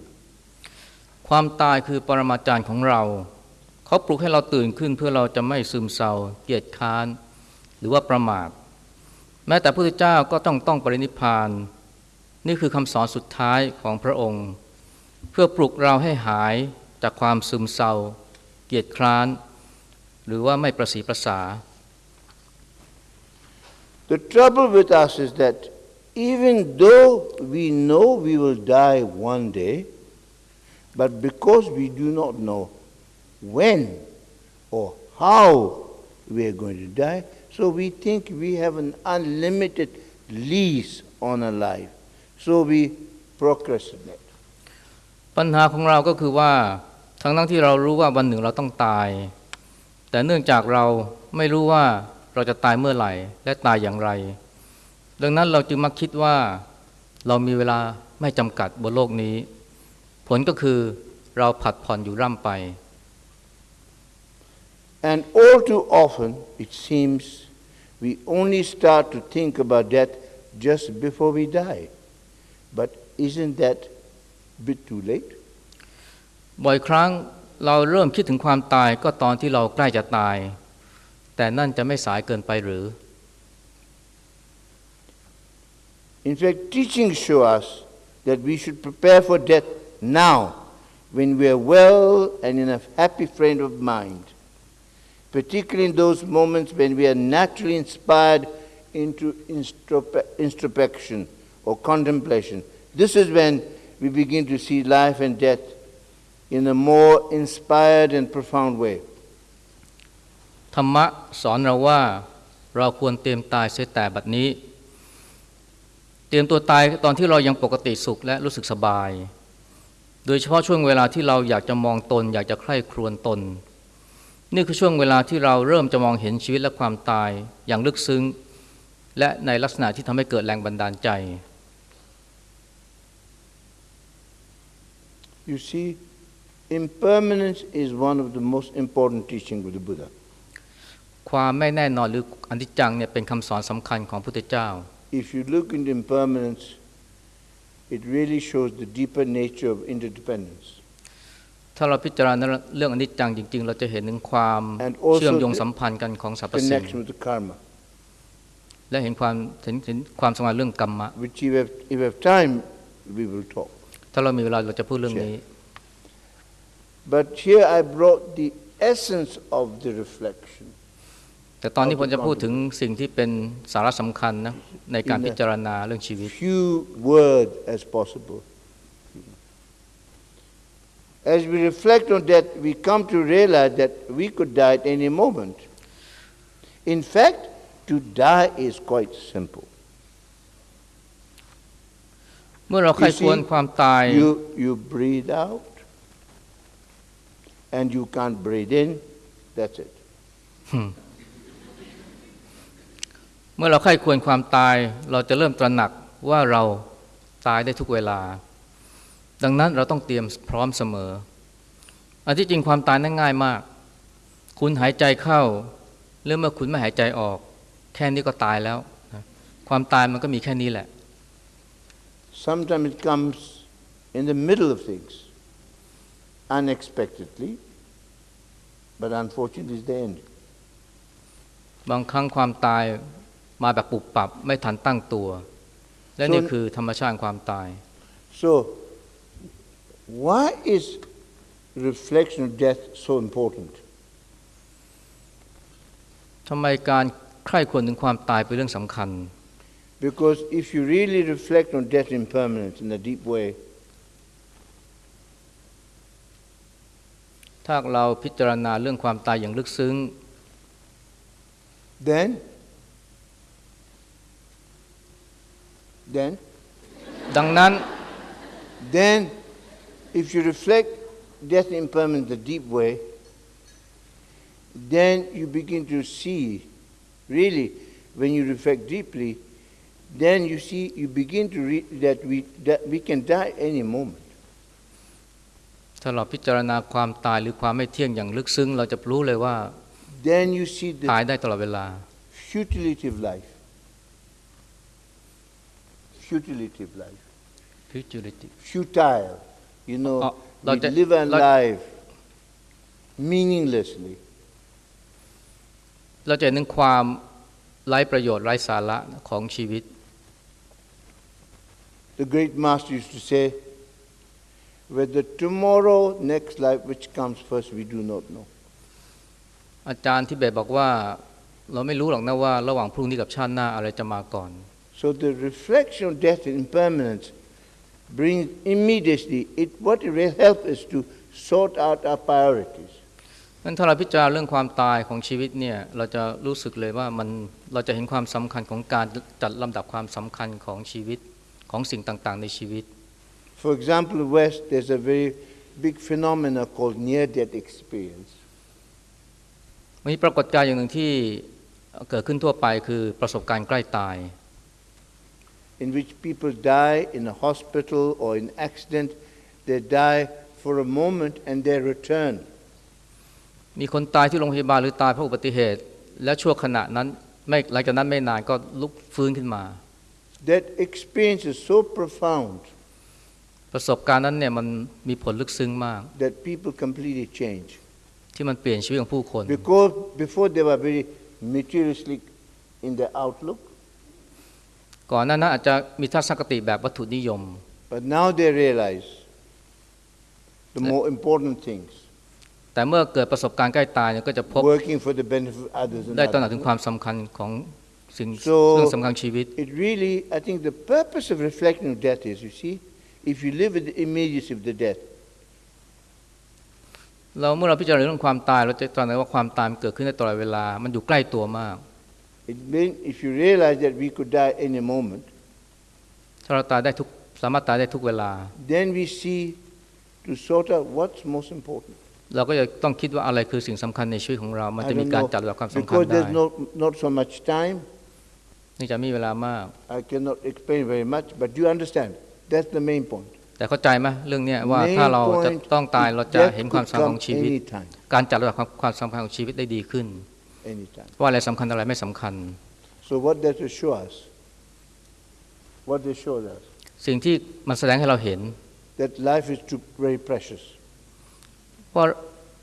ความตายคือปรมาจารย์ของเรา เขาปลุกให้เราตื่นขึ้นเพื่อเราจะไม่ซึมเศร้าเกียจค้าน หรือว่าประมาท แม้แต่พระพุทธเจ้าก็ต้องต้องปรินิพาน นี่คือคำสอนสุดท้ายของพระองค์ เพื่อปลุกเราให้หายจากความซึมเศร้า เกียจคร้าน หรือว่าไม่ประสีประสา The trouble with us is that even though we know we will die one day, but because we do not know when or how we are going to die, so we think we have an unlimited lease on a life. So we procrastinate. ปัญหาของเราก็คือว่าทั้งทั้งที่เรารู้ว่าวันหนึ่งเราต้องตาย แต่เนื่องจากเราไม่รู้ว่าเราจะตายเมื่อไหร่ และตายอย่างไร ดังนั้นเราจึงมักคิดว่าเรามีเวลาไม่จำกัดบนโลกนี้ ผลก็คือเราผัดผ่อนอยู่ร่ำไป And all too often, it seems, we only start to think about death just before we die. But isn't that bit too late? บ่อยครั้งเราเริ่มคิดถึงความตายก็ตอนที่เราใกล้จะตาย แต่นั่นจะไม่สายเกินไปหรือ In fact, teachings show us that we should prepare for death now when we are well and in a happy frame of mind, particularly in those moments when we are naturally inspired into instrospe- introspection or contemplation. This is when we begin to see life and death in a more inspired and profound way. ธรรมะสอนเราว่าเราควรเตรียมตายเสียแต่บัดนี้ เตรียมตัวตายตอนที่เรายังปกติสุขและรู้สึกสบาย โดยเฉพาะช่วงเวลาที่เราอยากจะมองตน อยากจะใคร่ครวญตน นี่คือช่วงเวลาที่เราเริ่มจะมองเห็นชีวิตและความตายอย่างลึกซึ้ง และในลักษณะที่ทำให้เกิดแรงบันดาลใจ You see, impermanence is one of the most important teachings of the Buddha. ความไม่แน่นอนหรืออนิจจังเนี่ยเป็นคำสอนสำคัญของพระพุทธเจ้า If you look into impermanence, it really shows the deeper nature of interdependence. ถ้าเราพิจารณาเรื่องอนิจจังจริง ๆ เราจะเห็นถึงความ And also เชื่อมโยงสัมพันธ์กันของสรรพสิ่ง Connection with the karma, และเห็นความเห็นเห็นความสำคัญเรื่องกรรมะ which if we have, if we have time, we will talk. ถ้าเรามีเวลาเราจะพูดเรื่องนี้ But here I brought the essence of the reflection. แต่ตอนนี้ผมจะพูดถึงสิ่งที่เป็นสาระสำคัญนะในการพิจารณาเรื่องชีวิต Few words as possible. As we reflect on that, we come to realize that we could die at any moment. In fact, to die is quite simple. เมื่อเราใคร You ควร see, ความตาย You, you breathe out and you can't breathe in, that's it. เมื่อเราใครควรความตาย เราจะเริ่มตระหนักว่าเราตายได้ทุกเวลา ดังนั้นเราต้องเตรียมพร้อมเสมอ อันที่จริงความตายนั้นง่ายมาก คุณหายใจเข้าหรือเมื่อคุณไม่หายใจออก แค่นี้ก็ตายแล้วนะความตายมันก็มีแค่นี้แหละ Sometimes it comes in the middle of things, unexpectedly, but unfortunately it's the end. บางครั้งความตายมาแบบปุบปับไม่ทันตั้งตัว และนี่คือธรรมชาติความตาย So, why is reflection of death so important? ทำไมการใคร่ควรถึงความตายเป็นเรื่องสำคัญ Because if you really reflect on death impermanence in a deep way, ถ้าเราพิจารณาเรื่องความตายอย่างลึกซึ้ง then, then, ดังนั้น then, if you reflect death impermanence in a deep way, then you begin to see, really, when you reflect deeply, then you see, you begin to read that we, that we can die any moment. ถ้าเราพิจารณาความตายหรือความไม่เที่ยงอย่างลึกซึ้ง เราจะรู้เลยว่า Then you see ตาย the ได้ตลอดเวลา futility of life. Futility of life. futility Futile. You know, Oh, we like that- live our like- life meaninglessly. เราจะเห็นถึงความไร้ประโยชน์ไร้สาระของชีวิต The great master used to say, whether tomorrow, next life, which comes first, we do not know. อาจารย์ที่เบตบอกว่าเราไม่รู้หรอกนะว่าระหว่างพรุ่งนี้กับชาติหน้าอะไรจะมาก่อน So the reflection of death and impermanence brings immediately, it, what it will help is to sort out our priorities. นั้นถ้าเราพิจารณาเรื่องความตายของชีวิตเนี่ยเราจะรู้สึกเลยว่ามันเราจะเห็นความสำคัญของการจัดลำดับความสำคัญของชีวิต ของสิ่งต่างๆ ในชีวิต For example, in the West, there's a very big phenomena called near-death experience. มีปรากฏการณ์อย่างหนึ่งที่เกิดขึ้นทั่วไปคือประสบการณ์ใกล้ตาย in which people die in a hospital or in accident. They die for a moment and they return. มีคนตายที่โรงพยาบาลหรือตายเพราะอุบัติเหตุ และชั่วขณะนั้นไม่หลังจากนั้นไม่นานก็ลุกฟื้นขึ้นมา That experience is so profound ประสบการณ์นั้นเนี่ยมันมีผลลึกซึ้งมาก that people completely change. ที่มันเปลี่ยนชีวิตของผู้คน Because before they were very materialistic in their outlook, ก่อนหน้านั้นอาจจะมีทัศนคติแบบวัตถุนิยม But now they realize the more important things, แต่เมื่อเกิดประสบการณ์ใกล้ตายเนี่ยก็จะพบ working for the benefit of others and ได้ตระหนัก others. ถึงความสำคัญของ สิ่ง So- เรื่องสำคัญชีวิต It really, I think the purpose of reflecting on death is, you see, if you live with the immediacy of the death, เราเมื่อเราพิจารณาเรื่องความตายเราจะตระหนักว่าความตายมันเกิดขึ้นได้ตลอดเวลา มันอยู่ใกล้ตัวมาก it mean, if you realize that we could die any moment, ถ้าเราตายได้ทุกสามารถตายได้ทุกเวลา then we see to sort out what's most important. เราก็จะต้องคิดว่าอะไรคือสิ่งสำคัญในชีวิตของเรา มัน I จะมี don't การ know, จัดลำดับความสำคัญ because ได้ there's not, not so much time, เนื่องจากมีเวลามาก I cannot explain very much, but you understand. That's the main point. แต่เข้าใจไหมเรื่องเนี้ยว่า Main ถ้าเราจะ point ต้องตาย is เราจะ death เห็นความ could สำคัญข come องชีวิต anytime, การจัดลำดับความความสำคัญของชีวิตได้ดีขึ้น anytime. ว่าอะไรสำคัญอะไรไม่สำคัญ So what does it show us? What does it show us? สิ่งที่มันแสดงให้เราเห็น That life is too, very precious. ว่า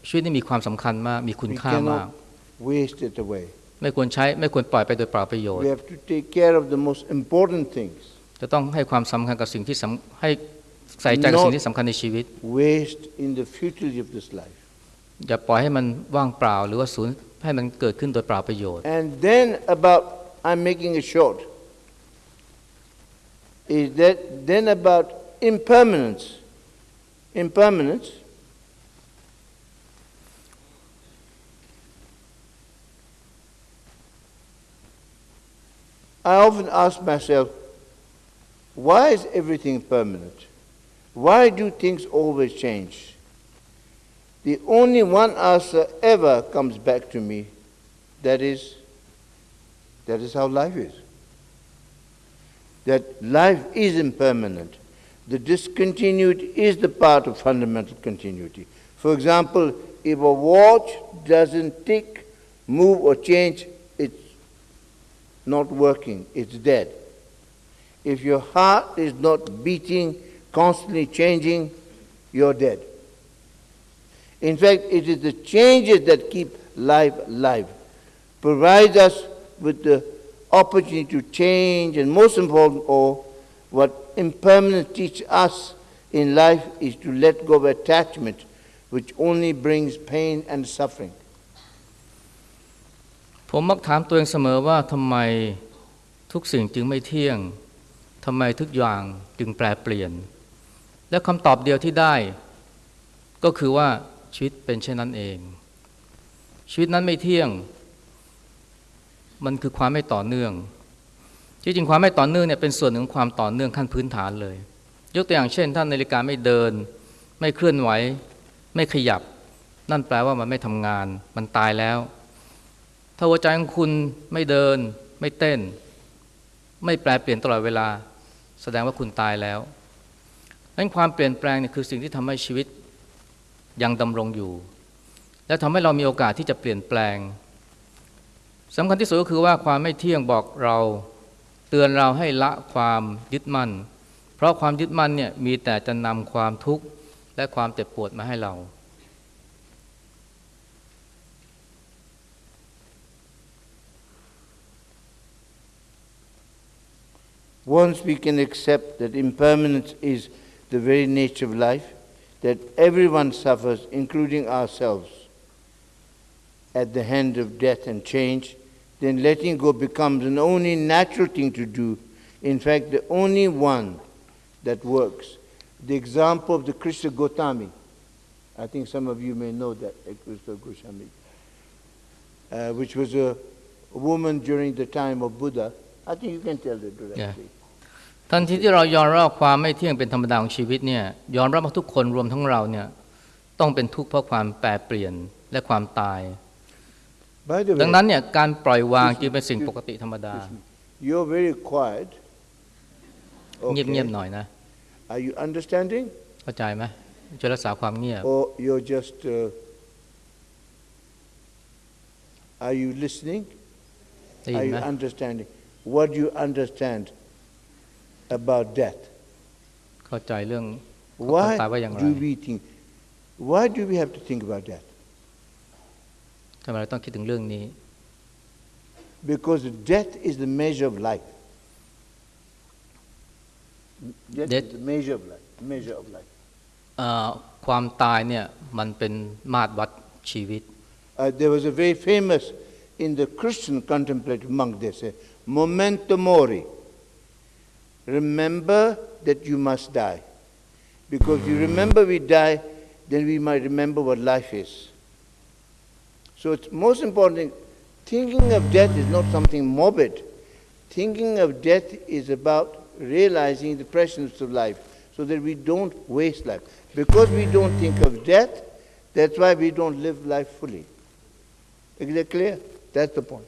ชีวิตนี่มีความสำคัญมากมีคุณ We ค่ามาก cannot waste it away. ไม่ควรใช้ไม่ควรปล่อยไปโดยเปล่าประโยชน์ We have to take care of the most important things. จะต้องให้ความสำคัญกับสิ่งที่สำให้ใส่ใจกับสิ่งที่สำคัญในชีวิต Waste in the futility of this life. อย่าปล่อยให้มันว่างเปล่าหรือว่าสูญให้มันเกิดขึ้นโดยเปล่าประโยชน์ And then about, I'm making it short, is that then about impermanence. Impermanence. I often ask myself, why is everything permanent? Why do things always change? The only one answer ever comes back to me that is, that is how life is. That life is impermanent. The discontinuity is the part of fundamental continuity. For example, if a watch doesn't tick, move, or change, not working, it's dead. If your heart is not beating, constantly changing, you're dead. In fact, it is the changes that keep life alive, provide us with the opportunity to change, and most important of all, what impermanence teaches us in life is to let go of attachment, which only brings pain and suffering. ผมมักถามตัวเองเสมอว่าทำไมทุกสิ่งจึงไม่เที่ยงทำไมทุกอย่างจึงแปรเปลี่ยน และคำตอบเดียวที่ได้ ก็คือว่าชีวิตเป็นเช่นนั้นเอง ชีวิตนั้นไม่เที่ยง มันคือความไม่ต่อเนื่องที่จริงความไม่ต่อเนื่องเนี่ยเป็นส่วนหนึ่งของความต่อเนื่องขั้นพื้นฐานเลย ยกตัวอย่างเช่นถ้านาฬิกาไม่เดิน ไม่เคลื่อนไหว ไม่ขยับ นั่นแปลว่ามันไม่ทำงาน มันตายแล้ว ถ้าหัวใจของคุณไม่เดิน ไม่เต้น ไม่แปลเปลี่ยนตลอดเวลา แสดงว่าคุณตายแล้วนั้นความเปลี่ยนแปลงเนี่ยคือสิ่งที่ทำให้ชีวิตยังดำรงอยู่ และทำให้เรามีโอกาสที่จะเปลี่ยนแปลงสำคัญที่สุดก็คือว่าความไม่เที่ยงบอกเราเตือนเราให้ละความยึดมั่น เพราะความยึดมั่นเนี่ยมีแต่จะนำความทุกข์และความเจ็บปวดมาให้เรา Once we can accept that impermanence is the very nature of life, that everyone suffers, including ourselves, at the hand of death and change, then letting go becomes an only natural thing to do. In fact, the only one that works. The example of the Krishna Gotami, I think some of you may know that, uh, Krishna Gotami, uh, which was a woman during the time of Buddha. I think you can tell it directly. ทันทีที่เรายอมรับความไม่เที่ยงเป็นธรรมดาของชีวิตเนี่ยยอมรับว่าทุกคนรวมทั้งเราเนี่ยต้องเป็นทุกข์เพราะความแปรเปลี่ยนและความตาย By the ดัง way, นั้นเนี่ยการปล่อยวางจึงเป็นสิ่งปกติธรรมดา you're very quiet. เงียบ Okay. ๆหน่อยนะ Are you understanding? เข้าใจไหมช่วยรักษาความเงียบ Or you're just. Uh, are you listening? ได้ยิ Are นไหม you understanding? What do you understand about death. เข้าใจเรื่องความตายว่าอย่างไร? Why do we think Why do we have to think about that Because death is the measure of life. Death, is the measure of life measure of life. Uh, There was a very famous in the Christian contemplative monk they say Memento mori remember that you must die. Because you remember we die, then we might remember what life is. So it's most important, thinking of death is not something morbid. Thinking of death is about realizing the presence of life so that we don't waste life. Because we don't think of death, that's why we don't live life fully. Is that clear? That's the point.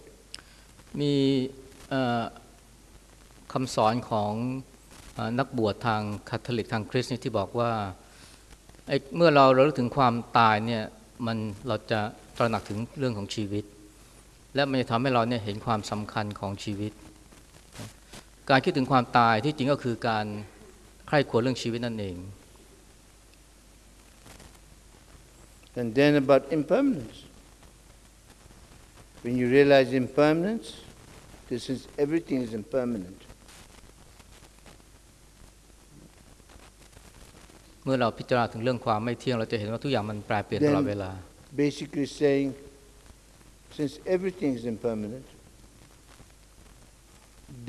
你呃 คำสอนของนักบวชทางคาทอลิกทางคริสต์ที่บอกว่าเมื่อเราเระลึกถึงความตายเนี่ยมันเราจะตระหนักถึงเรื่องของชีวิต และมันจะทำให้เราเนี่ยเห็นความสำคัญของชีวิต การคิดถึงความตายที่จริงก็คือการใคร่ครวญเรื่องชีวิตนั่นเอง And then about impermanence. When you realize impermanence, this is everything is impermanent. เมื่อเราพิจารณาถึงเรื่องความไม่เที่ยง เราจะเห็นว่าทุกอย่างมันแปรเปลี่ยนตลอดเวลา Basically saying, since everything is impermanent,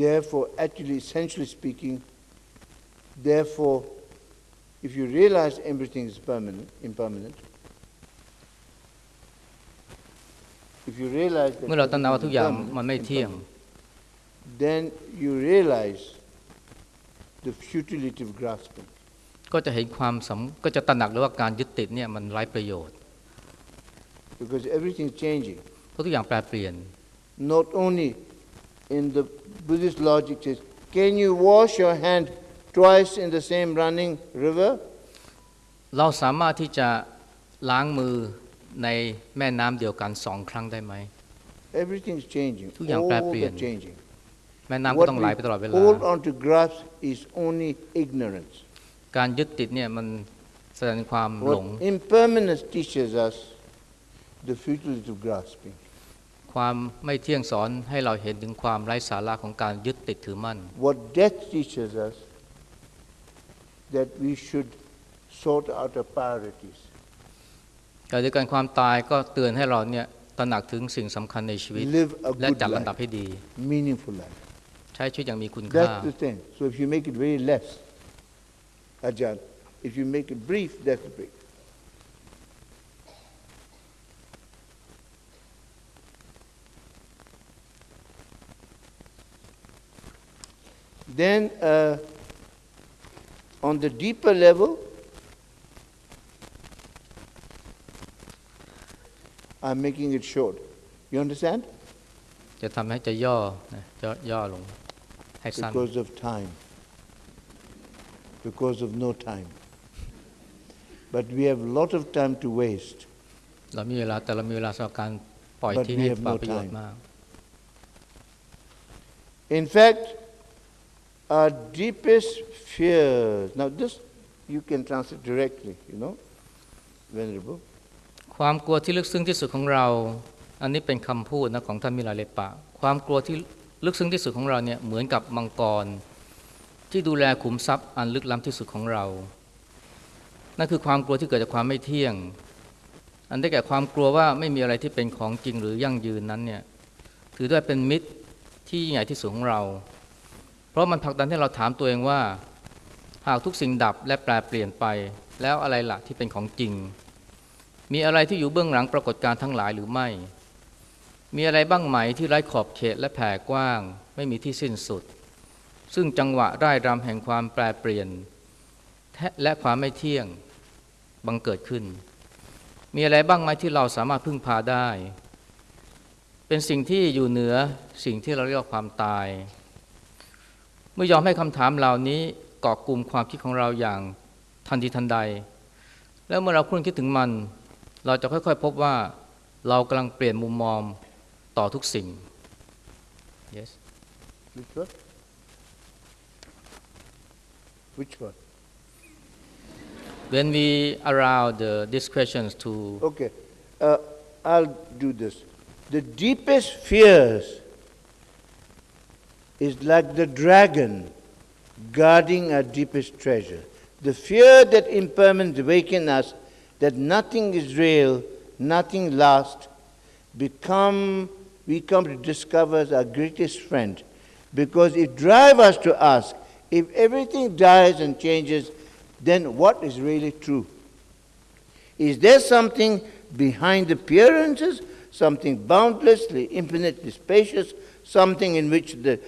therefore, actually, essentially speaking, therefore, if you realize everything is permanent, impermanent, if you realize that เมื่อเราตระหนัก everything ว่า is ทุกอย่าง impermanent, มันไม่เที่ยง impermanent, then you realize the futility of grasping. ก็จะเห็นความสำก็จะตระหนักเลยว่าการยึดติดเนี่ยมันไร้ประโยชน์ Because everything's changing. เพราะทุกอย่างแปรเปลี่ยน Not only in the Buddhist logic says, can you wash your hand twice in the same running river? เราสามารถที่จะล้างมือในแม่น้ำเดียวกันสองครั้งได้ไหม Everything's changing. ทุกอย่างแปร All เปลี่ยน the changing. แม่น้ำก็ What ต้องไหล we ไปตลอดเวลา hold on to grasp is only ignorance. การยึดติดเนี่ยมันแสดงความหลง What impermanence teaches us, the futility of grasping. ความไม่เที่ยงสอนให้เราเห็นถึงความไร้สาระของการยึดติดถือมั่น What death teaches us, that we should sort out our priorities. แต่ด้วยกันความตายก็เตือนให้เราเนี่ยตระหนักถึงสิ่งสำคัญในชีวิต Live a และ good จัดลำดับ life, ให้ดี meaningful life. ใช้ชีวิตอย่างมีคุณค่า That's the thing. So if you make it very less, Ajahn, if you make it brief, that's brief. Then, uh, on the deeper level, I'm making it short. You understand? จะทำให้จะย่อนะย่อย่อลงให้สั้น Because of time. Because of no time. But we have a lot of time to waste. เรามีเวลาแต่เรามีเวลาสำหรับการปล่อย But ทิ้ง we ให้ have เปล่า no ประโยชน์ time. มาก In fact, our deepest fears. Now, this you can translate directly, you know, Venerable. ความกลัวที่ลึกซึ้งที่สุดของเรา อันนี้เป็นคำพูดนะของท่านมิลาเลปะ ความกลัวที่ลึกซึ้งที่สุดของเราเนี่ยเหมือนกับมังกร ที่ดูแลขุมทรัพย์อันลึกล้ำที่สุดของเรา นั่นคือความกลัวที่เกิดจากความไม่เที่ยง อันได้แก่ความกลัวว่าไม่มีอะไรที่เป็นของจริงหรือยั่งยืนนั้นเนี่ยถือได้เป็นมิตรที่ยิ่งใหญ่ที่สุดของเรา เพราะมันผลักดันให้เราถามตัวเองว่า หากทุกสิ่งดับและแปรเปลี่ยนไป แล้วอะไรล่ะที่เป็นของจริง มีอะไรที่อยู่เบื้องหลังปรากฏการทั้งหลายหรือไม่ มีอะไรบ้างไหมที่ไร้ขอบเขตและแผ่กว้าง ไม่มีที่สิ้นสุด ซึ่งจังหวะร่ายรำแห่งความแปรเปลี่ยน และความไม่เที่ยงบังเกิดขึ้น มีอะไรบ้างไหมที่เราสามารถพึ่งพาได้ เป็นสิ่งที่อยู่เหนือสิ่งที่เราเรียกว่าความตาย เมื่อยอมให้คำถามเหล่านี้เกาะกลุ่มความคิดของเราอย่างทันทีทันใด แล้วเมื่อเราคุ้นคิดถึงมัน เราจะค่อยๆ พบว่าเรากำลังเปลี่ยนมุมมองต่อทุกสิ่ง yes Which one? When we allow the, these questions to Okay, uh, I'll do this. The deepest fears is like the dragon guarding our deepest treasure. The fear that impermanence awaken us, that nothing is real, nothing lasts, become, we come to discover as our greatest friend because it drives us to ask if everything dies and changes, then what is really true? Is there something behind appearances, something boundlessly, infinitely spacious, something in which the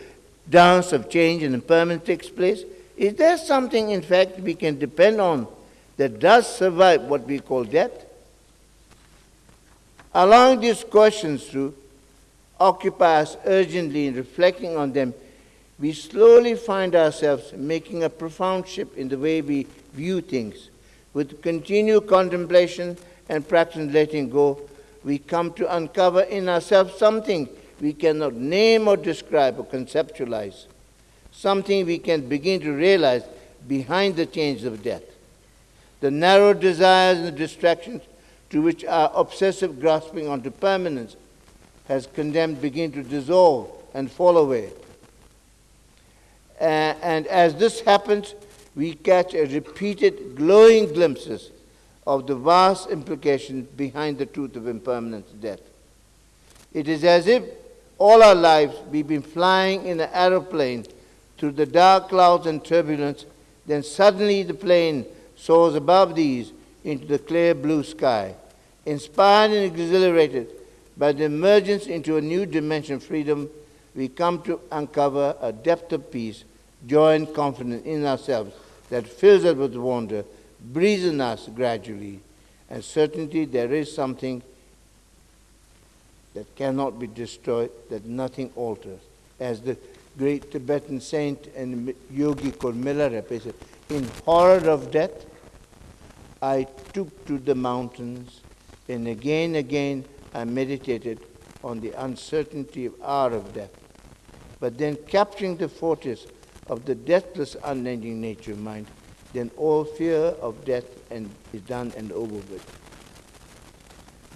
dance of change and impermanence takes place? Is there something, in fact, we can depend on that does survive what we call death? Allowing these questions to occupy us urgently in reflecting on them, we slowly find ourselves making a profound shift in the way we view things. With continued contemplation and practice letting go, we come to uncover in ourselves something we cannot name or describe or conceptualize, something we can begin to realize behind the change of death. The narrow desires and distractions to which our obsessive grasping onto permanence has condemned begin to dissolve and fall away. Uh, and as this happens, we catch a repeated glowing glimpses of the vast implications behind the truth of impermanence death. It is as if all our lives we've been flying in an aeroplane through the dark clouds and turbulence, then suddenly the plane soars above these into the clear blue sky. Inspired and exhilarated by the emergence into a new dimension of freedom, we come to uncover a depth of peace, joy, and confidence in ourselves that fills us with wonder, breathes in us gradually, and certainty there is something that cannot be destroyed, that nothing alters. As the great Tibetan saint and yogi called Milarepa said, in horror of death, I took to the mountains and again, and again, I meditated on the uncertainty of hour of death. But then capturing the fortress of the deathless, unending nature mind, then all fear of death and is done and over with.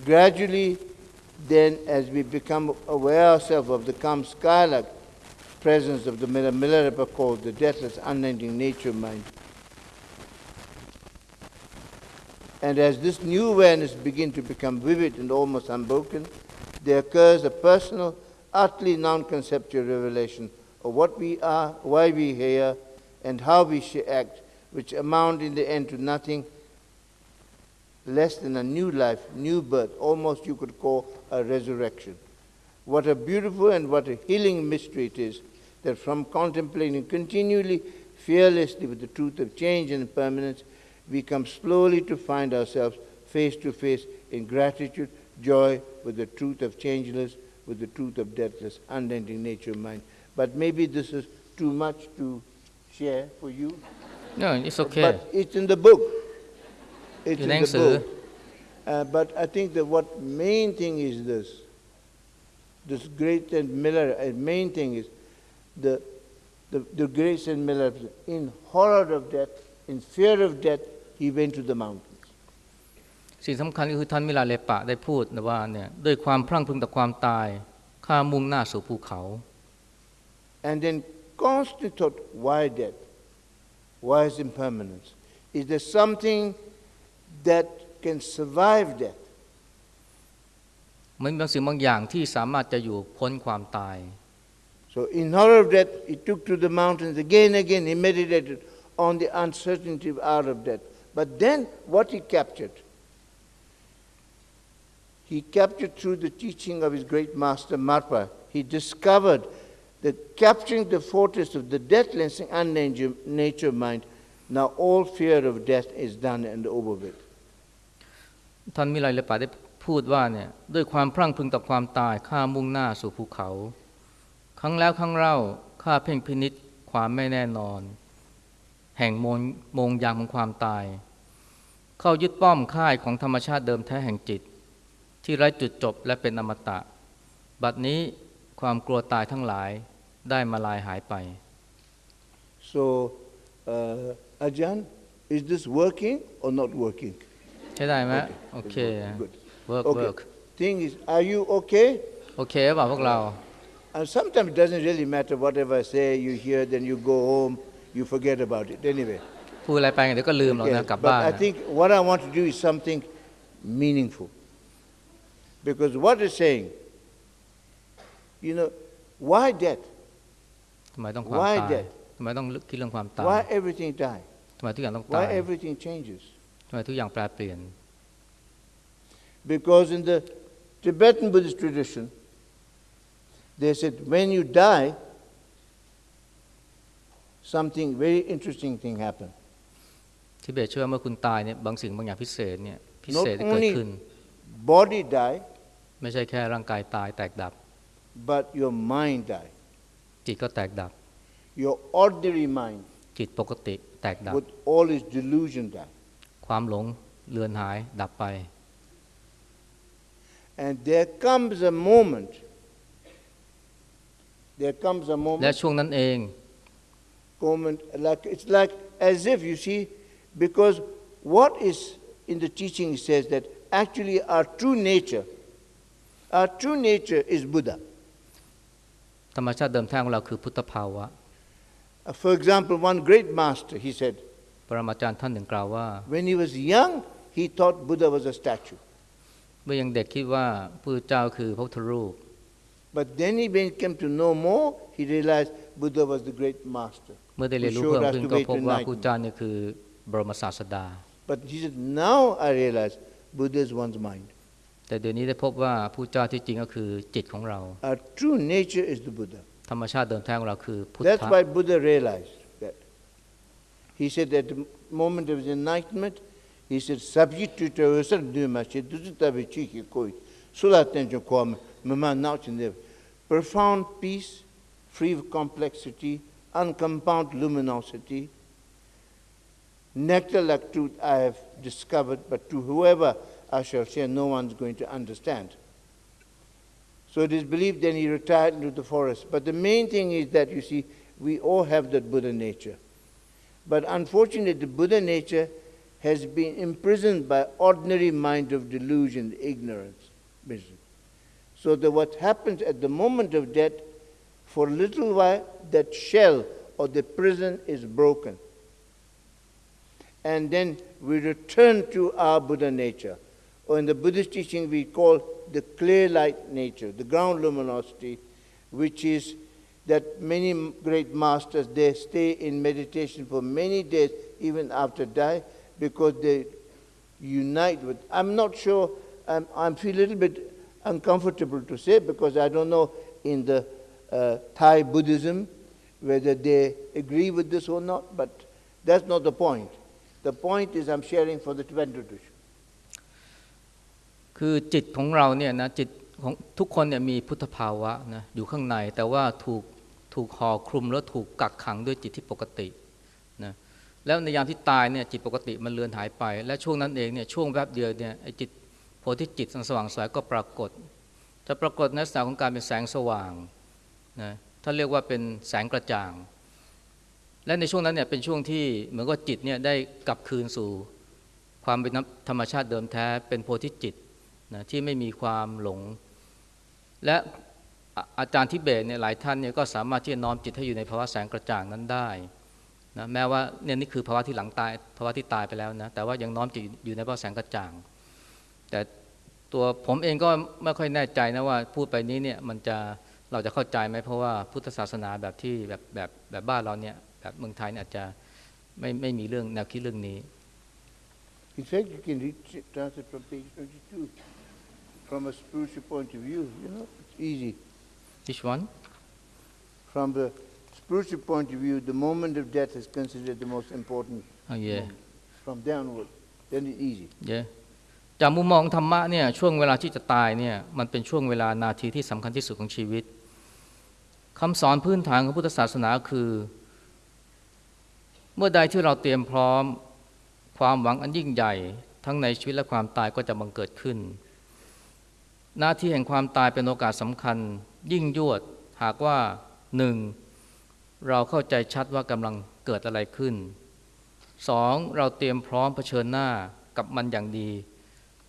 Gradually, then, as we become aware ourselves of the calm skylark presence of the Milarepa called the deathless, unending nature mind, And as this new awareness begins to become vivid and almost unbroken, there occurs a personal, utterly non conceptual revelation of what we are, why we here, and how we should act, which amount in the end to nothing less than a new life, new birth, almost you could call a resurrection. What a beautiful and what a healing mystery it is that from contemplating continually, fearlessly with the truth of change and permanence, we come slowly to find ourselves face to face in gratitude, joy, with the truth of changeless, with the truth of deathless, unending nature of mind. But maybe this is too much to share for you. No, it's okay. But it's in the book. It's in the book. Uh, but I think that what main thing is this, this great and Miller, uh, main thing is the, the, the grace and Miller, in horror of death, in fear of death, he went to the mount. สิ่งสำคัญก็คือท่านมิลาเลปะได้พูดนะว่าเนี่ยด้วยความพรั่งพรึงต่อความตายข้ามุ่งหน้าสู่ภูเขา And then constantly thought, why death? Why is impermanence? Is there something that can survive death? มันมีบางสิ่งบางอย่างที่สามารถจะอยู่พ้นความตาย So in horror of death, he took to the mountains again and again. He meditated on the uncertainty of hour of death. But then what he captured? He captured through the teaching of his great master Marpa. He discovered that capturing the fortress of the deathless and unnature nature mind, now all fear of death is done and over with. ท่านมิลาเลปะได้พูดว่าเนี่ยด้วยความพรั่งพรึงต่อความตายข้ามุ่งหน้าสู่ภูเขา ครั้งแล้วครั้งเล่าข้าเพ่งพินิษความไม่แน่นอน แห่งมงมงยามของความตาย เข้ายึดป้อมค่ายของธรรมชาติเดิมแท้แห่งจิต ที่ไร้จุดจบและเป็นอมตะ บัดนี้ความกลัวตายทั้งหลายได้มาลายหายไป So, uh, Ajahn, is this working or not working? ใช่ได้ไหมโอเค Good. work Okay. work Thing is, are you okay? โอเคเปล่าพวกเรา And sometimes it doesn't really matter whatever I say, you hear, then you go home, you forget about it anyway. พูดอะไรไปเดี๋ยวก็ลืมหรอก Okay, นะกลับ but บ้าน I นะ think what I want to do is something meaningful. Because what it's saying, you know, why death? ทำไมต้องความ Why ตาย death? ทำไมต้องคิดเรื่องความตาย Why everything die? ทำไมทุกอย่างต้องตาย Why everything changes? ทำไมทุกอย่างแปรเปลี่ยน Because in the Tibetan Buddhist tradition, they said when you die, something very interesting thing happen. ทิเบตเชื่อว่าเมื่อคุณตายเนี่ยบางสิ่งบางอย่างพิเศษเนี่ยพิ Not เศษจะเกิด only ขึ้น body die, ไม่ใช่แค่ร่างกายตายแตกดับ but your mind die. จิตก็แตกดับ Your ordinary mind จิตปกติแตกดับ with all its delusion die. ความหลงเลือนหายดับไป And there comes a moment, there comes a และ moment, ช่วงนั้นเอง moment like, it's like as if, you see, because what is in the teaching says that actually our true nature, our true nature is Buddha. ธรรมชาติเดิมแท้ของเราคือพุทธภาวะ Uh, For example, one great master, he said, ปรมาจารย์ท่านหนึ่งกล่าวว่า when he was young, he thought Buddha was a statue. เมื่อยังเด็กคิดว่าพระพุทธเจ้าคือพระพุทธรูป But then he when he came to know more, he realized Buddha was the great master. เมื่อได้เรียนรู้ Who เพิ่ม showed us ขึ้น the ก็ way พบ to ว่าพระ enlightenment. พุทธเจ้านี่คือบรมศาสดา But he said, now I realize Buddha is one's mind. แต่เดี๋ยวนี้ได้พบว่าพระพุทธเจ้าที่จริงก็คือจิตของเรา Our true nature is the Buddha. ธรรมชาติเดิมแท้ของเราคือพุท That's ธะ why Buddha realized that. He said at the moment of his enlightenment, he said, substitute profound peace, free of complexity, uncompound luminosity, nectar like truth I have discovered, but to whoever I shall share, no one's going to understand. So it is believed then he retired into the forest. But the main thing is that, you see, we all have that Buddha nature. But unfortunately, the Buddha nature has been imprisoned by ordinary mind of delusion, ignorance. misery. So that what happens at the moment of death, for a little while, that shell or the prison is broken. And then we return to our Buddha nature. Or in the Buddhist teaching, we call the clear light nature, the ground luminosity, which is that many great masters, they stay in meditation for many days, even after die, because they unite with. I'm not sure, I'm, I feel a little bit uncomfortable to say, because I don't know in the uh, Thai Buddhism whether they agree with this or not, but that's not the point. The point is I'm sharing for the Tibetan tradition. คือจิตของเราเนี่ยนะจิตของทุกคนเนี่ยมีพุทธภาวะนะอยู่ข้างในแต่ว่าถูกถูกห่อคลุมแล้วถูกกักขังด้วยจิตที่ปกตินะแล้วในยามที่ตายเนี่ยจิตปกติมันเลือนหายไป และช่วงนั้นเองเนี่ยช่วงแวบเดียวเนี่ยไอ้จิตโพธิจิตสว่างสวยก็ปรากฏ จะปรากฏในลักษณะของการเป็นแสงสว่างนะถ้านเรียกว่าเป็นแสงกระจ่าง และในช่วงนั้นเนี่ยเป็นช่วงที่เหมือนกับจิตเนี่ยได้กลับคืนสู่ความเป็นธรรมชาติเดิมแท้เป็นโพธิจิต นะที่ไม่มีความหลง และอาจารย์ทิเบตเนี่ยหลายท่านเนี่ยก็สามารถที่จะน้อมจิตให้อยู่ในภาวะแสงกระจ่างนั้นได้นะแม้ว่าเนี่ยนี่คือภาวะที่หลังตายภาวะที่ตายไปแล้วนะแต่ว่ายังน้อมจิตอยู่ในภาวะแสงกระจ่าง แต่ตัวผมเองก็ไม่ค่อยแน่ใจนะว่าพูดไปนี้เนี่ยมันจะเราจะเข้าใจไหมเพราะว่าพุทธศาสนาแบบที่แบบแบบแบบบ้านเราเนี่ยแบบเมืองไทยอาจจะไม่ไม่มีเรื่องแนวคิดเรื่องนี้ In fact, you can read, translate from page 22. From a spiritual point of view, you know, it's easy. which one From the spiritual point of view, the moment of death is considered the most important. oh yeah moment. From there onward, then it's easy. เยอะจากมุมมองธรรมะเนี่ยช่วงเวลาที่จะตายเนี่ยมันเป็นช่วงเวลานาทีที่สำคัญที่สุดของชีวิตคำสอนพื้นฐานของพุทธศาสนาคือ เมื่อใดที่เราเตรียมพร้อมความหวังอันยิ่งใหญ่ ทั้งในชีวิตและความตายก็จะบังเกิดขึ้น หน้าที่แห่งความตายเป็นโอกาสสำคัญ ยิ่งยวดหากว่าหนึ่งเราเข้าใจชัดว่ากำลังเกิดอะไรขึ้นสองเราเตรียมพร้อมเผชิญหน้ากับมันอย่างดี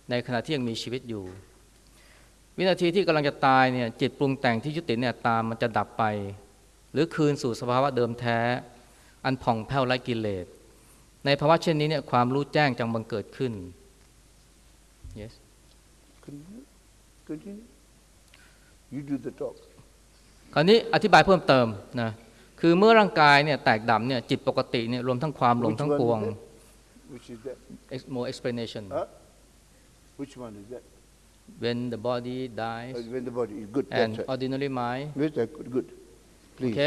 ในขณะที่ยังมีชีวิตอยู่ วินาทีที่กำลังจะตายเนี่ยจิตปรุงแต่งที่ยุติเนี่ยตามมันจะดับไป หรือคืนสู่สภาวะเดิมแท้ อันผ่องแผ้วไร้กิเลสในภาวะเช่นนี้เนี่ยความรู้แจ้งจังบังเกิดขึ้น yes Continue. Continue. You do the talk. คราวนี้อธิบายเพิ่มเติมนะคือเมื่อร่างกายเนี่ยแตกดับเนี่ยจิตปกติเนี่ยรวมทั้งความหลง Which ทั้ง one ปว is ง that? Which is that? Ex- more explanation Huh? Which one is that? when the body Uh, dies when the body is good. and That's right. ordinary mind Yes, that's good. Good. โอ Please. เค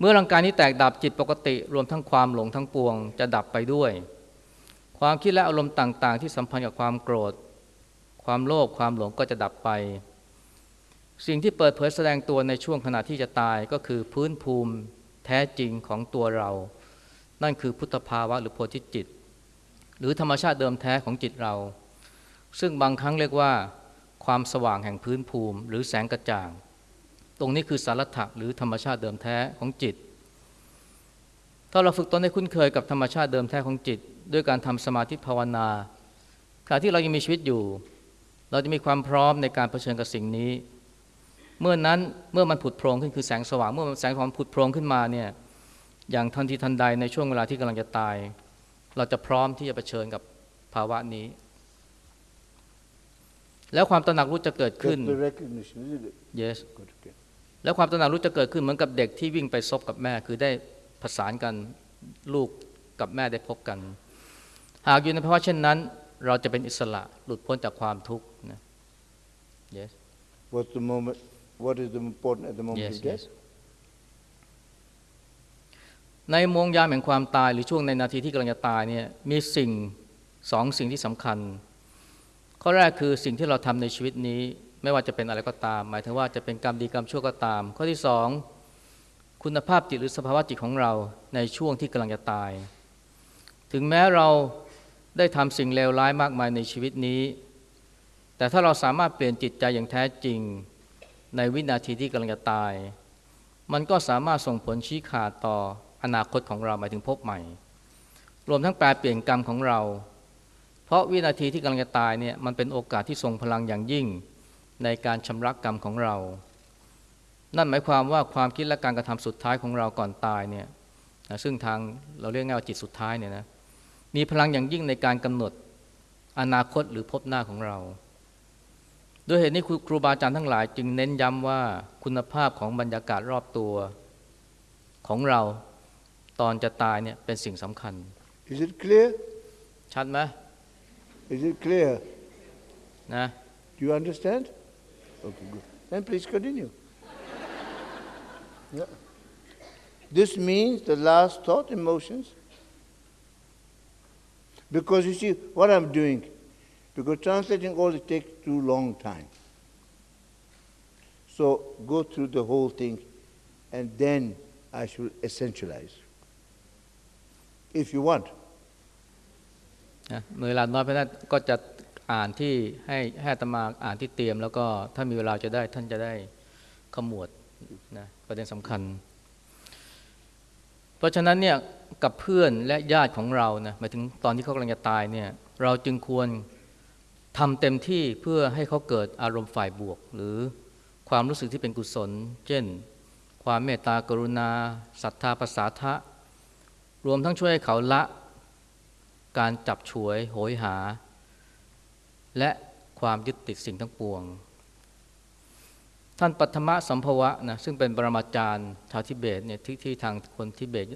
เมื่อร่างกายนี้แตกดับจิตปกติ รวมทั้งความหลงทั้งปวง จะดับไปด้วย ความคิดและอารมณ์ต่าง ๆ ที่สัมพันธ์กับความโกรธ ความโลภความหลงก็จะดับไป สิ่งที่เปิดเผยแสดงตัวในช่วงขณะที่จะตายก็คือพื้นภูมิแท้จริงของตัวเรา นั่นคือพุทธภาวะหรือโพธิจิต หรือธรรมชาติเดิมแท้ของจิตเรา ซึ่งบางครั้งเรียกว่า ความสว่างแห่งพื้นภูมิ หรือแสงกระจ่าง ตรงนี้คือสารถะหรือธรรมชาติเดิมแท้ของจิต ถ้าเราฝึกตนให้คุ้นเคยกับธรรมชาติเดิมแท้ของจิต ด้วยการทำสมาธิภาวนาขณะที่เรายังมีชีวิตอยู่ เราจะมีความพร้อมในการเผชิญกับสิ่งนี้ เมื่อนั้นเมื่อมันผุดโพรงขึ้นคือแสงสว่างเมื่อแสงสว่างผุดโพรงขึ้นมาเนี่ยอย่างทันทีทันใดในช่วงเวลาที่กำลังจะตาย เราจะพร้อมที่จะเผชิญกับภาวะนี้ แล้วความตระหนักรู้จะเกิดขึ้น That's the recognition, isn't it? yes Good. Okay. แล้วความตระหนักรู้จะเกิดขึ้นเหมือนกับเด็กที่วิ่งไปซบกับแม่ คือได้ประสานกันลูกกับแม่ได้พบกัน หากอยู่ในภาวะเช่นนั้น เราจะเป็นอิสระหลุดพ้นจากความทุกข์นะ yes What's the moment? What is the important at the moment yes of death? yes ในโมงยามแห่งความตายหรือช่วงในนาทีที่กำลังจะตายเนี่ยมีสิ่งสองสิ่งที่สำคัญ ข้อแรกคือสิ่งที่เราทำในชีวิตนี้ ไม่ว่าจะเป็นอะไรก็ตาม หมายถึงว่าจะเป็นกรรมดีกรรมชั่วก็ตาม ข้อที่สองคุณภาพจิตหรือสภาวะจิตของเราในช่วงที่กำลังจะตาย ถึงแม้เรา ได้ทำสิ่งเลวร้ายมากมายในชีวิตนี้ แต่ถ้าเราสามารถเปลี่ยนจิตใจอย่างแท้จริง ในวินาทีที่กำลังจะตาย มันก็สามารถส่งผลชี้ขาดต่ออนาคตของเราหมายถึงพบใหม่ รวมทั้งแปลเปลี่ยนกรรมของเรา เพราะวินาทีที่กำลังจะตายเนี่ยมันเป็นโอกาสที่ทรงพลังอย่างยิ่งในการชำระกรรมของเรา นั่นหมายความว่าความคิดและการกระทำสุดท้ายของเราก่อนตายเนี่ยนะซึ่งทางเราเรียกง่ายว่าจิตสุดท้ายเนี่ยนะ มีพลังอย่างยิ่งในการกำหนดอนาคตหรือพบหน้าของเรา ด้วยเหตุนี้ครูครูบาอาจารย์ทั้งหลาย จึงเน้นย้ำว่าคุณภาพของบรรยากาศรอบตัวของเราตอนจะตายเนี่ยเป็นสิ่งสำคัญ Is it clear? ชัดไหม Is it clear? นะ Do you understand? Okay, good. Then please continue. yeah. This means the last thought, emotions. Because you see, what I'm doing, because translating all it takes too long time. So go through the whole thing, and then I should essentialize. If you want. เวลาน้อยเพราะนั้นก็จะอ่านที่ให้ให้ตมาอ่านที่เตรียม แล้วก็ถ้ามีเวลาจะได้ท่านจะได้ขมวดนะประเด็นสำคัญ เพราะฉะนั้นเนี่ย กับเพื่อนและญาติของเรานะหมายถึงตอนที่เขากำลังจะตายเนี่ยเราจึงควรทำเต็มที่เพื่อให้เขาเกิดอารมณ์ฝ่ายบวก หรือความรู้สึกที่เป็นกุศล เช่น ความเมตตากรุณาศรัทธาประสาทะ รวมทั้งช่วยให้เขาละการจับฉวยโหยหา และความยึดติดสิ่งทั้งปวง ท่านปัทมะสัมภวะนะซึ่งเป็นปรมาจารย์ชาวทิเบตเนี่ยที่ที่ทางคนทิเบต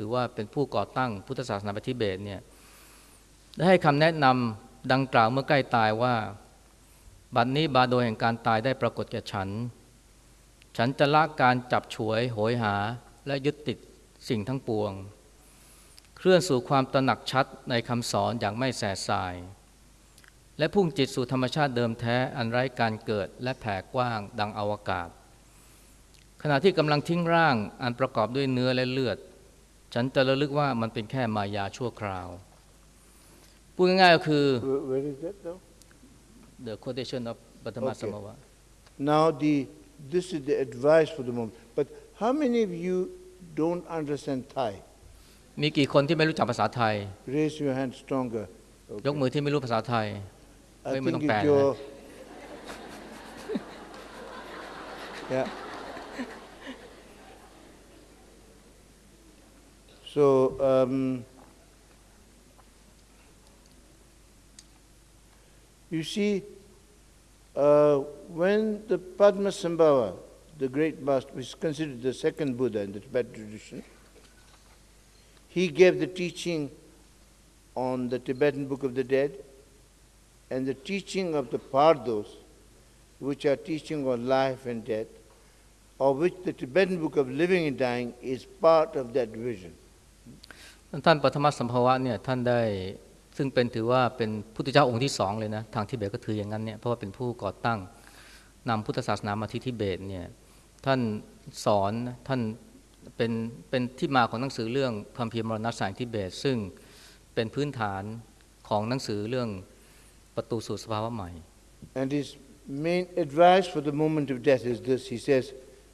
ถือว่าเป็นผู้ก่อตั้งพุทธศาสนาในทิเบตเนี่ยได้ให้คำแนะนำดังกล่าวเมื่อใกล้ตายว่า บัดนนี้บาโดยแห่งการตายได้ปรากฏแก่ฉัน ฉันจะละการจับฉวยโหยหาและยึดติดสิ่งทั้งปวง เคลื่อนสู่ความตระหนักชัดในคำสอนอย่างไม่แสสาย และพุ่งจิตสู่ธรรมชาติเดิมแท้อันไร้การเกิดและแผ่กว้างดังอวกาศ ขณะที่กำลังทิ้งร่างอันประกอบด้วยเนื้อและเลือด ฉันจะระลึกว่ามันเป็นแค่มายาชั่วคราว พูดง่ายๆก็คือ Where, where is that now? the quotation of ปัทม Okay. สมวะ Now, the, this is the advice for the moment. But how many of you don't understand Thai? มีกี่คนที่ไม่รู้จักภาษาไทย Raise your hand stronger. ยก Okay. มือที่ไม่รู้ภาษาไทย I Wait, we think don't if ban, you're. yeah. So, um, you see, uh, when the Padmasambhava, the great master, is considered the second Buddha in the Tibetan tradition, he gave the teaching on the Tibetan Book of the Dead and the teaching of the Bardos, which are teaching on life and death, of which the Tibetan Book of Living and Dying is part of that vision. ท่านปฐมสัมภาวะเนี่ยท่านได้ซึ่งเป็นถือว่าเป็นพุทธเจ้าองค์ที่สองเลยนะทางทิเบตก็ถืออย่างนั้นเนี่ยเพราะว่าเป็นผู้ก่อตั้งนำพุทธศาสนามาที่ทิเบตเนี่ยท่านสอนท่านเป็นเป็นที่มาของหนังสือเรื่องคัมภีร์มรณะสายทิเบต ซึ่งเป็นพื้นฐานของหนังสือเรื่องประตูสู่สภาวะใหม่ And his main advice for the moment of death is this He says,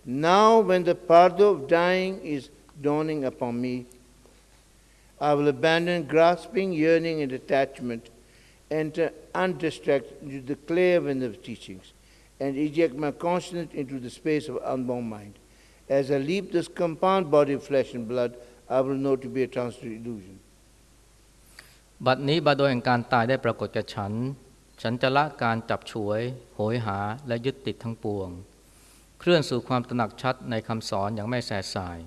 Now, when the pardo of dying is dawning upon me, I will abandon grasping, yearning, and attachment, enter undistracted into the clear wind of teachings, and eject my consciousness into the space of unbound mind. As I leave this compound body of flesh and blood, I will know to be a transitory illusion. บัดนี้บาโดยแห่งการตายได้ปรากฏแก่ฉัน ฉันจะละการจับฉวย โหยหาและยึดติดทั้งปวง เคลื่อนสู่ความตระหนักชัดในคำสอนอย่างไม่แสสาย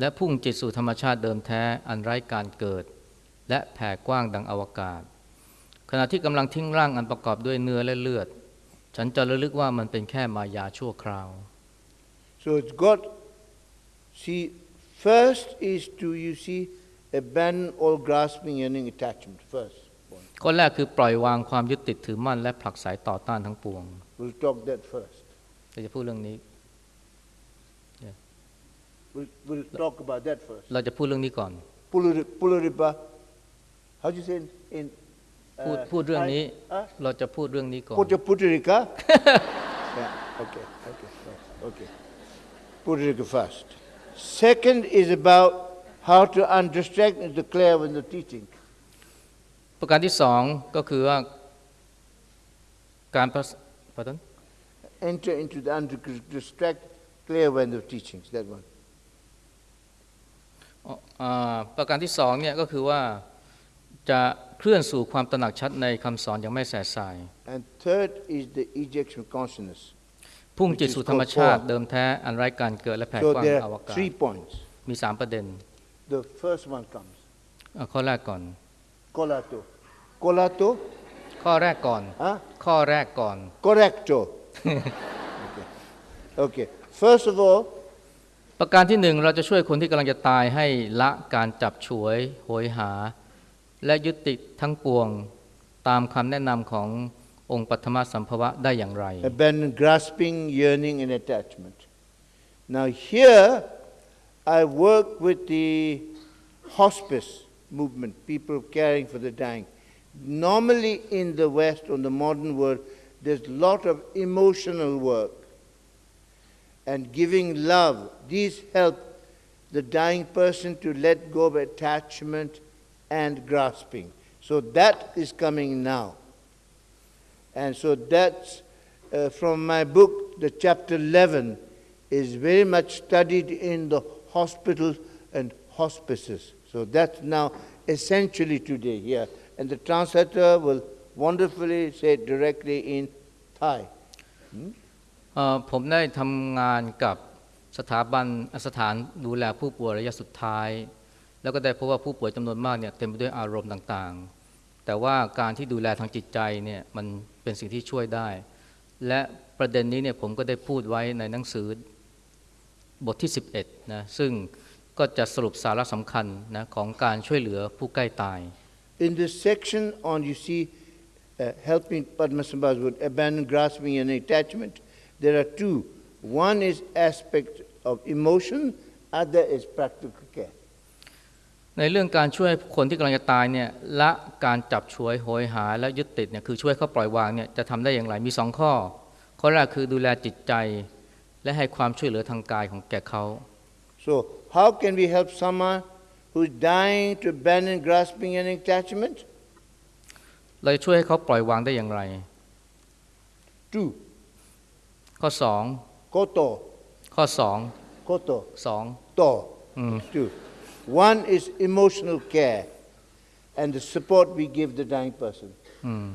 และพุ่งจิตสู่ธรรมชาติเดิมแท้อันไร้การเกิด และแผ่กว้างดังอวกาศ ขณะที่กำลังทิ้งร่างอันประกอบด้วยเนื้อและเลือด ฉันจะระลึกว่ามันเป็นแค่มายาชั่วคราว So it's got, see, first is to, you see, abandon all grasping, yearning, attachment, first point. ข้อแรกคือปล่อยวางความยึดติดถือมั่นและผลักไสต่อต้านทั้งปวง We'll talk that first. เราจะพูดเรื่องนี้ We'll, we'll talk about that first. เราจะพูดเรื่องนี้ก่อน Puluri- Puluripa, how do you say in, in พูด uh, พูดเรื่องนี้ Thai? Huh? เราจะพูดเรื่องนี้ก่อน Puja Puturika? yeah, okay, okay, right, okay. Puturika first. Second is about how to undistract and declare when the teaching. ประการที่สองก็คือว่าการประส pardon? Enter into the undistract, clear when the teachings, that one. อ๋ออ่าประการที่สองเนี่ยก็คือว่าจะเคลื่อนสู่ความตระหนักชัดในคำสอนอย่างไม่แสสาย And third is the ejection of consciousness. พุ่งจิตสู่ธรรมชาติเดิมแท้อันไร้การเกิดและแผ่ So กว้าง there อว are กาศ three points. มีสามประเด็น The first one comes. อะข้อแรกก่อน Colato. Colato? ข้อแรกก่อน Huh? ข้อแรกก่อน Correcto. okay. okay. First of all, ประการที่หนึ่งเราจะช่วยคนที่กำลังจะตายให้ละการจับฉวยโหยหา และยึดติทั้งปวงตามคำแนะนำขององค์ปัทมสัมภวะได้อย่างไร abandon grasping, yearning, and attachment. Now, here I work with the hospice movement, people caring for the dying. Normally, in the West, on the modern world, there's a lot of emotional work and giving love. These help the dying person to let go of attachment and grasping. So that is coming now. And so that's uh, from my book, the chapter 11 is very much studied in the hospitals and hospices. So that's now essentially today here. And the translator will wonderfully say directly in Thai. Hmm? ผมได้ทำงานกับสถาบันสถานดูแลผู้ป่วยระยะสุดท้าย แล้วก็ได้พบว่าผู้ป่วยจำนวนมากเนี่ยเต็มไปด้วยอารมณ์ต่างๆ แต่ว่าการที่ดูแลทางจิตใจเนี่ยมันเป็นสิ่งที่ช่วยได้ และประเด็นนี้เนี่ยผมก็ได้พูดไว้ในหนังสือบทที่ 11นะซึ่งก็จะสรุปสาระสำคัญนะของการช่วยเหลือผู้ใกล้ตาย In this section on, you see, uh, helping Padmasambhas would abandon grasping and attachment, there are two. One is aspect of emotion, other is practical care. ในเรื่องการช่วยคนที่กำลังจะตายเนี่ยละการจับฉวยโหยหาและยึดติดเนี่ยคือช่วยเขาปล่อยวางเนี่ยจะทำได้อย่างไรมีสองข้อ ข้อแรกคือดูแลจิตใจ และให้ความช่วยเหลือทางกายของแก่เขา So, how can we help someone who's dying to abandon grasping and attachment? เราจะช่วยให้เขาปล่อยวางได้อย่างไร Two. ข้อสอง Koto. ข้อสอง Koto. สอง To. อืม Two. One is emotional care and the support we give the dying person. อืม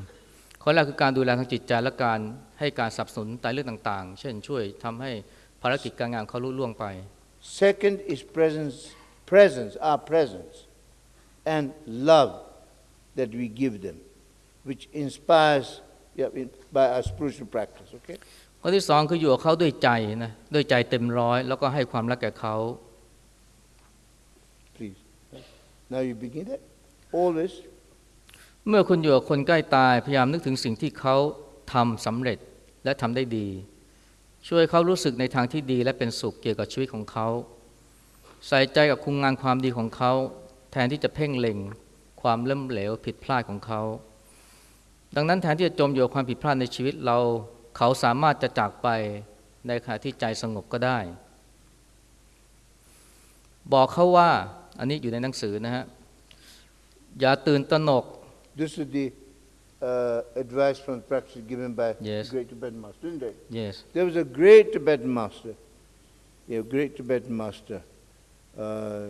ข้อแรกคือการดูแลทางจิตใจและการให้การสนับสนุนในเรื่องต่าง ๆ เช่นช่วยทำให้ภารกิจการงานเขาลุล่วงไป Second is presence, presence, our presence, and love that we give them, which inspires yeah, in, by our spiritual practice. Okay. ข้อที่สองคืออยู่กับเขาด้วยใจนะด้วยใจเต็มร้อยแล้วก็ให้ความรักแก่เขา Please. Now you begin it. Always. เมื่อคุณอยู่กับคนใกล้ตายพยายามนึกถึงสิ่งที่เขาทำสำเร็จและทำได้ดี ช่วยเขารู้สึกในทางที่ดีและเป็นสุขเกี่ยวกับชีวิตของเขา ใส่ใจกับคุณงานความดีของเขา แทนที่จะเพ่งเล็งความล้มเหลวผิดพลาดของเขา ดังนั้นแทนที่จะจมอยู่กับความผิดพลาดในชีวิตเรา เขาสามารถจะจากไปในขณะที่ใจสงบก็ได้ บอกเขาว่าอันนี้อยู่ในหนังสือนะฮะ อย่าตื่นตระหนก This is the uh, advice from practice given by Yes. the great Tibetan master, isn't it? yes There was a great Tibetan master, a great Tibetan master uh,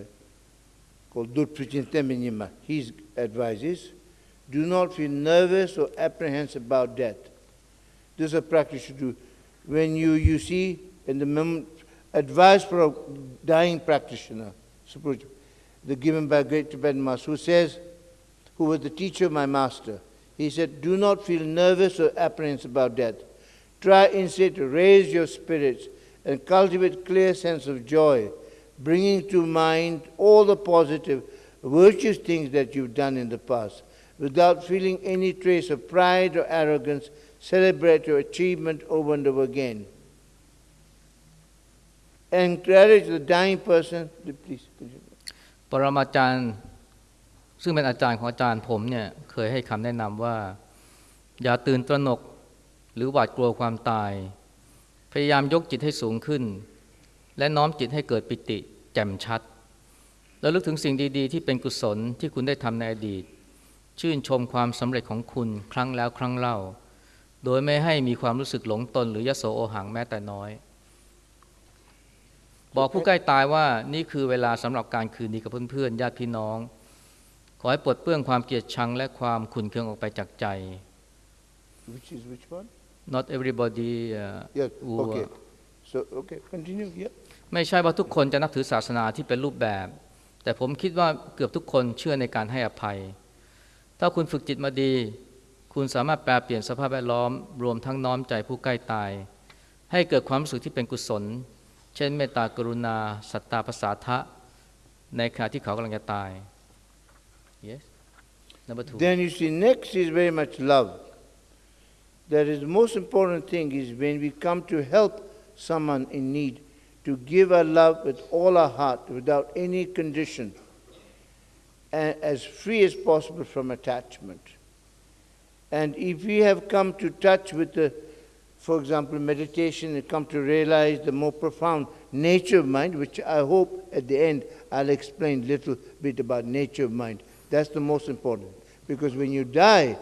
called Dutprichin Temenyima. His advice is do not feel nervous or apprehensive about death. This is a practice you do. When you, you see in the advice for a dying practitioner, the given by great Tibetan master, who says, who was the teacher of my master, he said, do not feel nervous or apprehensive about death. Try instead to raise your spirits and cultivate clear sense of joy, bringing to mind all the positive, virtuous things that you've done in the past. Without feeling any trace of pride or arrogance, celebrate your achievement over and over again. Encourage the dying person. Please, continue. ปรมาจารย์ซึ่งเป็นอาจารย์ของอาจารย์ผมเนี่ยเคยให้คำแนะนำว่า อย่าตื่นตระหนกหรือหวาดกลัวความตาย พยายามยกจิตให้สูงขึ้น และน้อมจิตให้เกิดปิติ แจ่มชัด แล้วลึกถึงสิ่งดีๆ ที่เป็นกุศลที่คุณได้ทำในอดีต ชื่นชมความสำเร็จของคุณครั้งแล้วครั้งเล่า โดยไม่ให้มีความรู้สึกหลงตน หรือยโสโอหังแม้แต่น้อย บอกผู้ใกล้ตายว่านี่คือเวลาสำหรับการคืนดีกับเพื่อนๆญาติพี่น้อง ขอให้ปลดเปลื้องความเกลียดชังและความขุ่นเคืองออกไปจากใจ Which is which one? not everybody uh, Yes, who, okay. uh, So, okay, continue. Yeah. ไม่ใช่ว่าทุกคนจะนับถือศาสนาที่เป็นรูปแบบ แต่ผมคิดว่าเกือบทุกคนเชื่อในการให้อภัย ถ้าคุณฝึกจิตมาดี คุณสามารถแปลเปลี่ยนสภาพแวดล้อม รวมทั้งน้อมใจผู้ใกล้ตาย ให้เกิดความรู้สึกที่เป็นกุศล เช่นเมตตากรุณา สัตตาภาษาทะ ในขณะที่เขากำลังจะตาย yes number two Then you see, next is very much love. That is the most important thing is when we come to help someone in need, to give our love with all our heart, without any condition, and as free as possible from attachment. And if we have come to touch with the, for example, meditation and come to realize the more profound nature of mind, which I hope at the end I'll explain a little bit about nature of mind. That's the most important. Because when you die,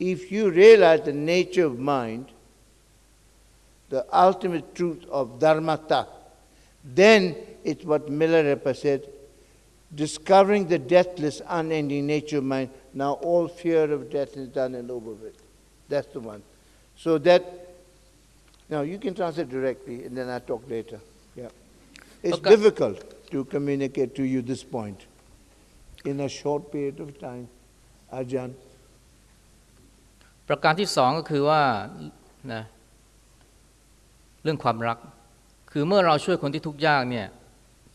if you realize the nature of mind, the ultimate truth of dharmata, then it's what Milarepa said, discovering the deathless, unending nature of mind, now all fear of death is done and over with. That's the one. So that, now you can translate directly and then I'll talk later. Yeah. It's Okay. difficult to communicate to you this point in a short period of time. Ajahn. ประการที่สองก็คือว่านะเรื่องความรัก คือเมื่อเราช่วยคนที่ทุกข์ยากเนี่ย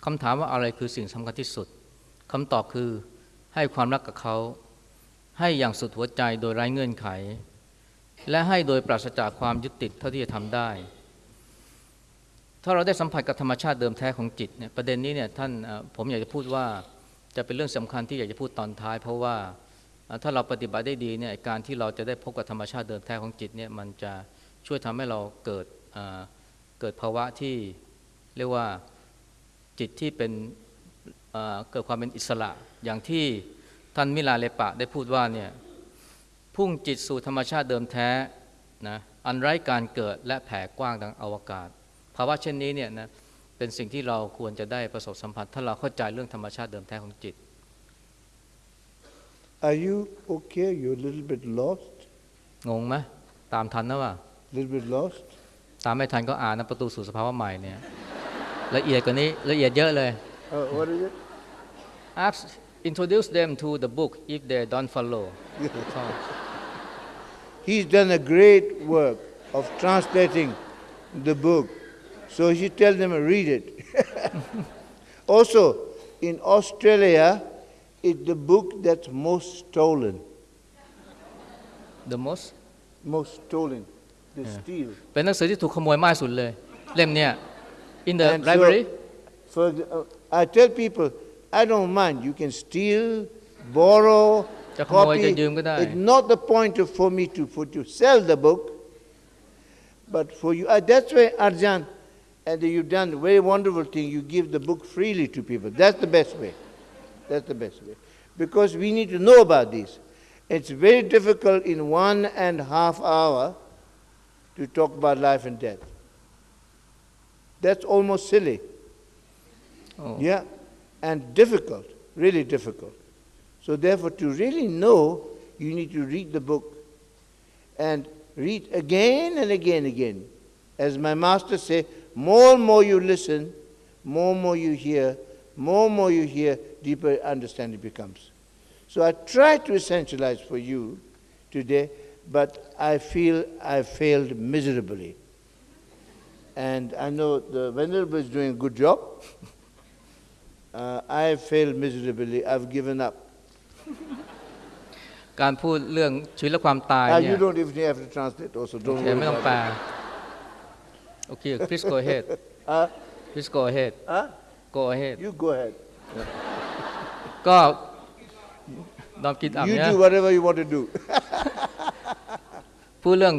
คำถามว่าอะไรคือสิ่งสำคัญที่สุดคำตอบคือให้ความรักกับเขา ให้อย่างสุดหัวใจโดยไร้เงื่อนไข และให้โดยปราศจากความยึดติดเท่าที่จะทำได้ ถ้าเราได้สัมผัสกับธรรมชาติเดิมแท้ของจิตเนี่ยประเด็นนี้เนี่ยท่านผมอยากจะพูดว่าจะเป็นเรื่องสำคัญที่อยากจะพูดตอนท้าย เพราะว่าถ้าเราปฏิบัติได้ดีเนี่ยการที่เราจะได้พบกับธรรมชาติเดิมแท้ของจิตเนี่ยมันจะช่วยทำให้เราเกิดเกิดภาวะที่เรียกว่าจิตที่เป็นเกิดความเป็นอิสระอย่างที่ ท่านมิลาเลปะได้พูดว่าเนี่ยพุ่งจิตสู่ธรรมชาติเดิมแท้นะอันไร้การเกิดและแผ่กว้างดังอวกาศ ภาวะเช่นนี้เนี่ยนะเป็นสิ่งที่เราควรจะได้ประสบสัมผัส ถ้าเราเข้าใจเรื่องธรรมชาติเดิมแท้ของจิต Are you okay? You're a little bit lost? งงไหมตามทันนะว่า A little bit lost? ตามไม่ทันก็อ่านนะประตูสู่สภาวะใหม่เนี่ยละเอียดกว่านี้ละเอียดเยอะเลย Uh, what is it? Ask introduce them to the book if they don't follow ชอบ He's done a great work of translating the book. So he should tell them to read it. also, in Australia, it's the book that's most stolen. the most Most stolen. The Yeah. steal. เป็นหนังสือที่ถูกขโมยมากสุดเลย เล่มเนี้ย in the And so- library For the- uh, I tell people, I don't mind. You can steal, borrow, copy. It's not the point of, for me to, for, to sell the book, but for you. Uh, that's why, Ajahn, and you've done a very wonderful thing. You give the book freely to people. That's the best way. That's the best way. Because we need to know about this. It's very difficult in one and a half hour to talk about life and death. That's almost silly. Oh. Yeah and difficult, really difficult. So therefore, to really know, you need to read the book and read again and again and again. As my master said, more and more you listen, more and more you hear, more and more you hear, deeper understanding becomes. So I try to essentialize for you today, but I feel I failed miserably. And I know the Venerable is doing a good job. Uh, I have failed miserably. I've given up. การพูดเรื่องชีวิตและความตาย Uh, เนี่ย you don't even have to translate also. โอ Don't เค worry ไม่ต้อง about แปล it. โอเค please go ahead Uh, please go ahead huh? go ahead You go ahead. ก็ดอมกินอับ You เนี่ย do whatever you want to do. พูดเรื่อง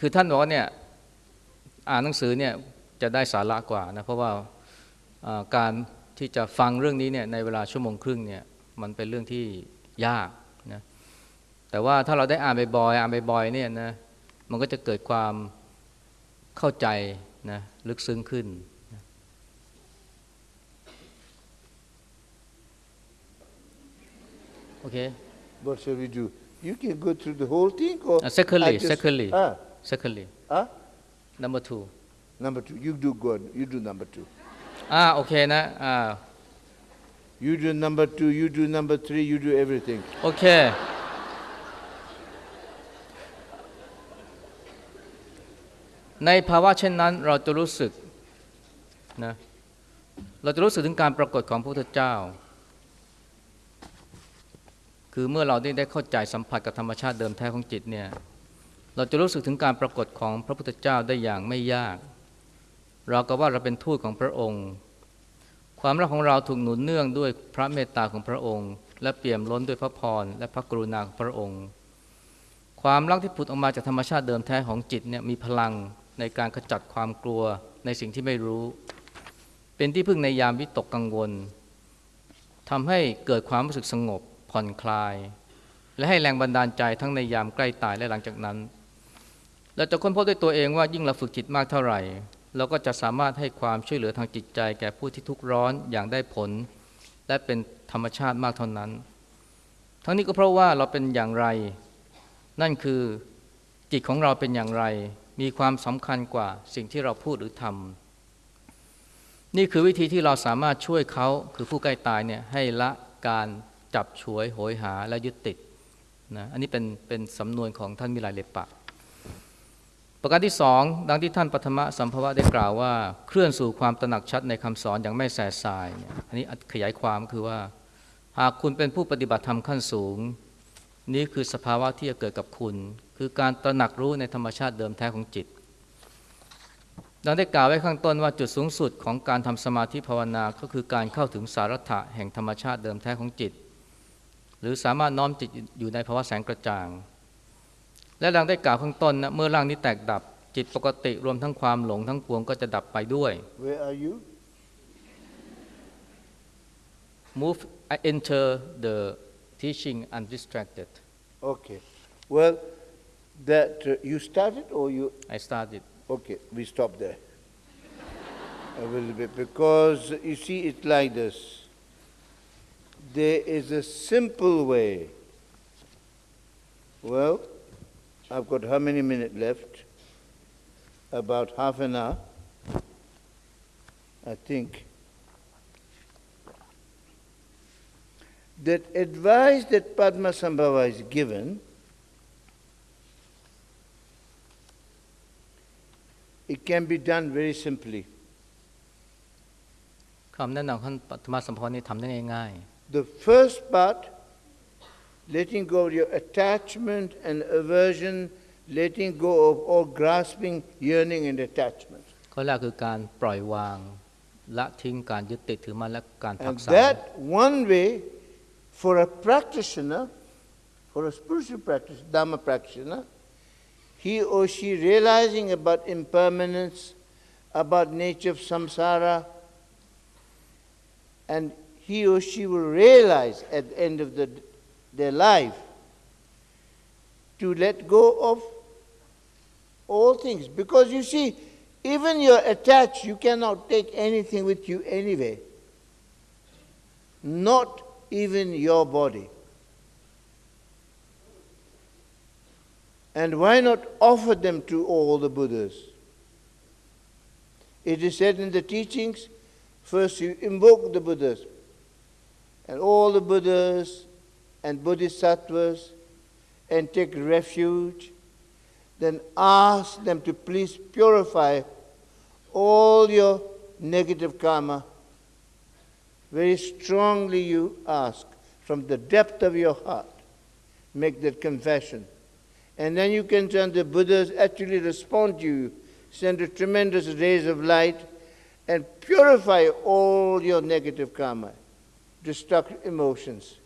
คือท่านบอกว่าเนี่ยอ่านหนังสือเนี่ยจะได้สาระกว่านะเพราะว่าอ่าการ ที่จะฟังเรื่องนี้เนี่ยในเวลาชั่วโมงครึ่งเนี่ยมันเป็นเรื่องที่ยากนะแต่ว่าถ้าเราได้อ่านบ่อยๆอ่านบ่อยๆเนี่ยนะมันก็จะเกิดความเข้าใจนะลึกซึ้งขึ้นนะโอเค what shall we do? You can go through the whole thing or Uh, secondly, I just- secondly. Ah, secondly ah, number two number two. You do good. You do number two. อ่าโอเคนะอ่า You do number two. You do number three. You do everything. โอเค ในภาวะเช่นนั้นเราจะรู้สึกนะเราจะรู้สึกถึงการปรากฏของพระพุทธเจ้า คือเมื่อเราได้ได้เข้าใจสัมผัสกับธรรมชาติเดิมแท้ของจิตเนี่ย เราจะรู้สึกถึงการปรากฏของพระพุทธเจ้าได้อย่างไม่ยาก เราก็ว่าเราเป็นทูตของพระองค์ ความรักของเราถูกหนุนเนื่องด้วยพระเมตตาของพระองค์ และเปี่ยมล้นด้วยพระพรและพระกรุณาของพระองค์ ความรักที่ผุดออกมาจากธรรมชาติเดิมแท้ของจิตเนี่ยมีพลังในการขจัดความกลัวในสิ่งที่ไม่รู้ เป็นที่พึ่งในยามวิตกกังวลทำให้เกิดความรู้สึกสงบผ่อนคลาย และให้แรงบันดาลใจทั้งในยามใกล้ตายและหลังจากนั้น เราจะค้นพบด้วยตัวเองว่ายิ่งเราฝึกจิตมากเท่าไหร่ เราก็จะสามารถให้ความช่วยเหลือทางจิตใจ แก่ผู้ที่ทุกข์ร้อนอย่างได้ผล และเป็นธรรมชาติมากเท่านั้น ทั้งนี้ก็เพราะว่าเราเป็นอย่างไร นั่นคือจิตของเราเป็นอย่างไร มีความสำคัญกว่าสิ่งที่เราพูดหรือทำนี่คือวิธีที่เราสามารถช่วยเขาคือผู้ใกล้ตายเนี่ยให้ละการจับฉวยโหยหาและยึดติดนะอันนี้เป็นเป็นสำนวนของท่านมิลายเลปะ ประการที่สองดังที่ท่านปฐมสัมภวะได้กล่าวว่า เคลื่อนสู่ความตระหนักชัดในคำสอนอย่างไม่แสสายเนี่ยอันนี้ขยายความคือว่า หากคุณเป็นผู้ปฏิบัติธรรมขั้นสูง นี่คือสภาวะที่จะเกิดกับคุณ คือการตระหนักรู้ในธรรมชาติเดิมแท้ของจิตดังได้กล่าวไว้ข้างต้นว่าจุดสูงสุดของการทำสมาธิภาวนาก็คือการเข้าถึงสาระแห่งธรรมชาติเดิมแท้ของจิต หรือสามารถน้อมจิตอยู่ในภาวะแสงกระจ่าง และดังได้กล่าวข้างต้นนะเมื่อร่างนี้แตกดับจิตปกติรวมทั้งความหลงทั้งปวงก็จะดับไปด้วย Where are you? move I enter the teaching undistracted Okay. Well, that uh, you started or you? I started Okay, we stop there. a little bit because you see it like this. There is a simple way. Well, I've got how many minutes left? About half an hour, I think. That advice that Padma Sambhava is given it can be done very simply. คำแนะนำของปัตมาสัมพรนี่ทำได้ง่าย The first part, letting go of your attachment and aversion, letting go of all grasping, yearning, and attachment. ๆข้อแรกคือการปล่อยวาง ละทิ้งการยึดติดถือมันและการผั And กสาน that one way for a practitioner, for a spiritual practitioner, Dhamma practitioner, he or she realizing about impermanence, about nature of samsara, and he or she will realize at the end of the, their life to let go of all things. Because you see, even you're attached, you cannot take anything with you anyway. Not even your body. And why not offer them to all the Buddhas? It is said in the teachings first you invoke the Buddhas, and all the Buddhas and Bodhisattvas, and take refuge, then ask them to please purify all your negative karma. Very strongly you ask from the depth of your heart. Make that confession. And then you can turn the Buddhas actually respond to you, send a tremendous rays of light, and purify all your negative karma, destructive emotions.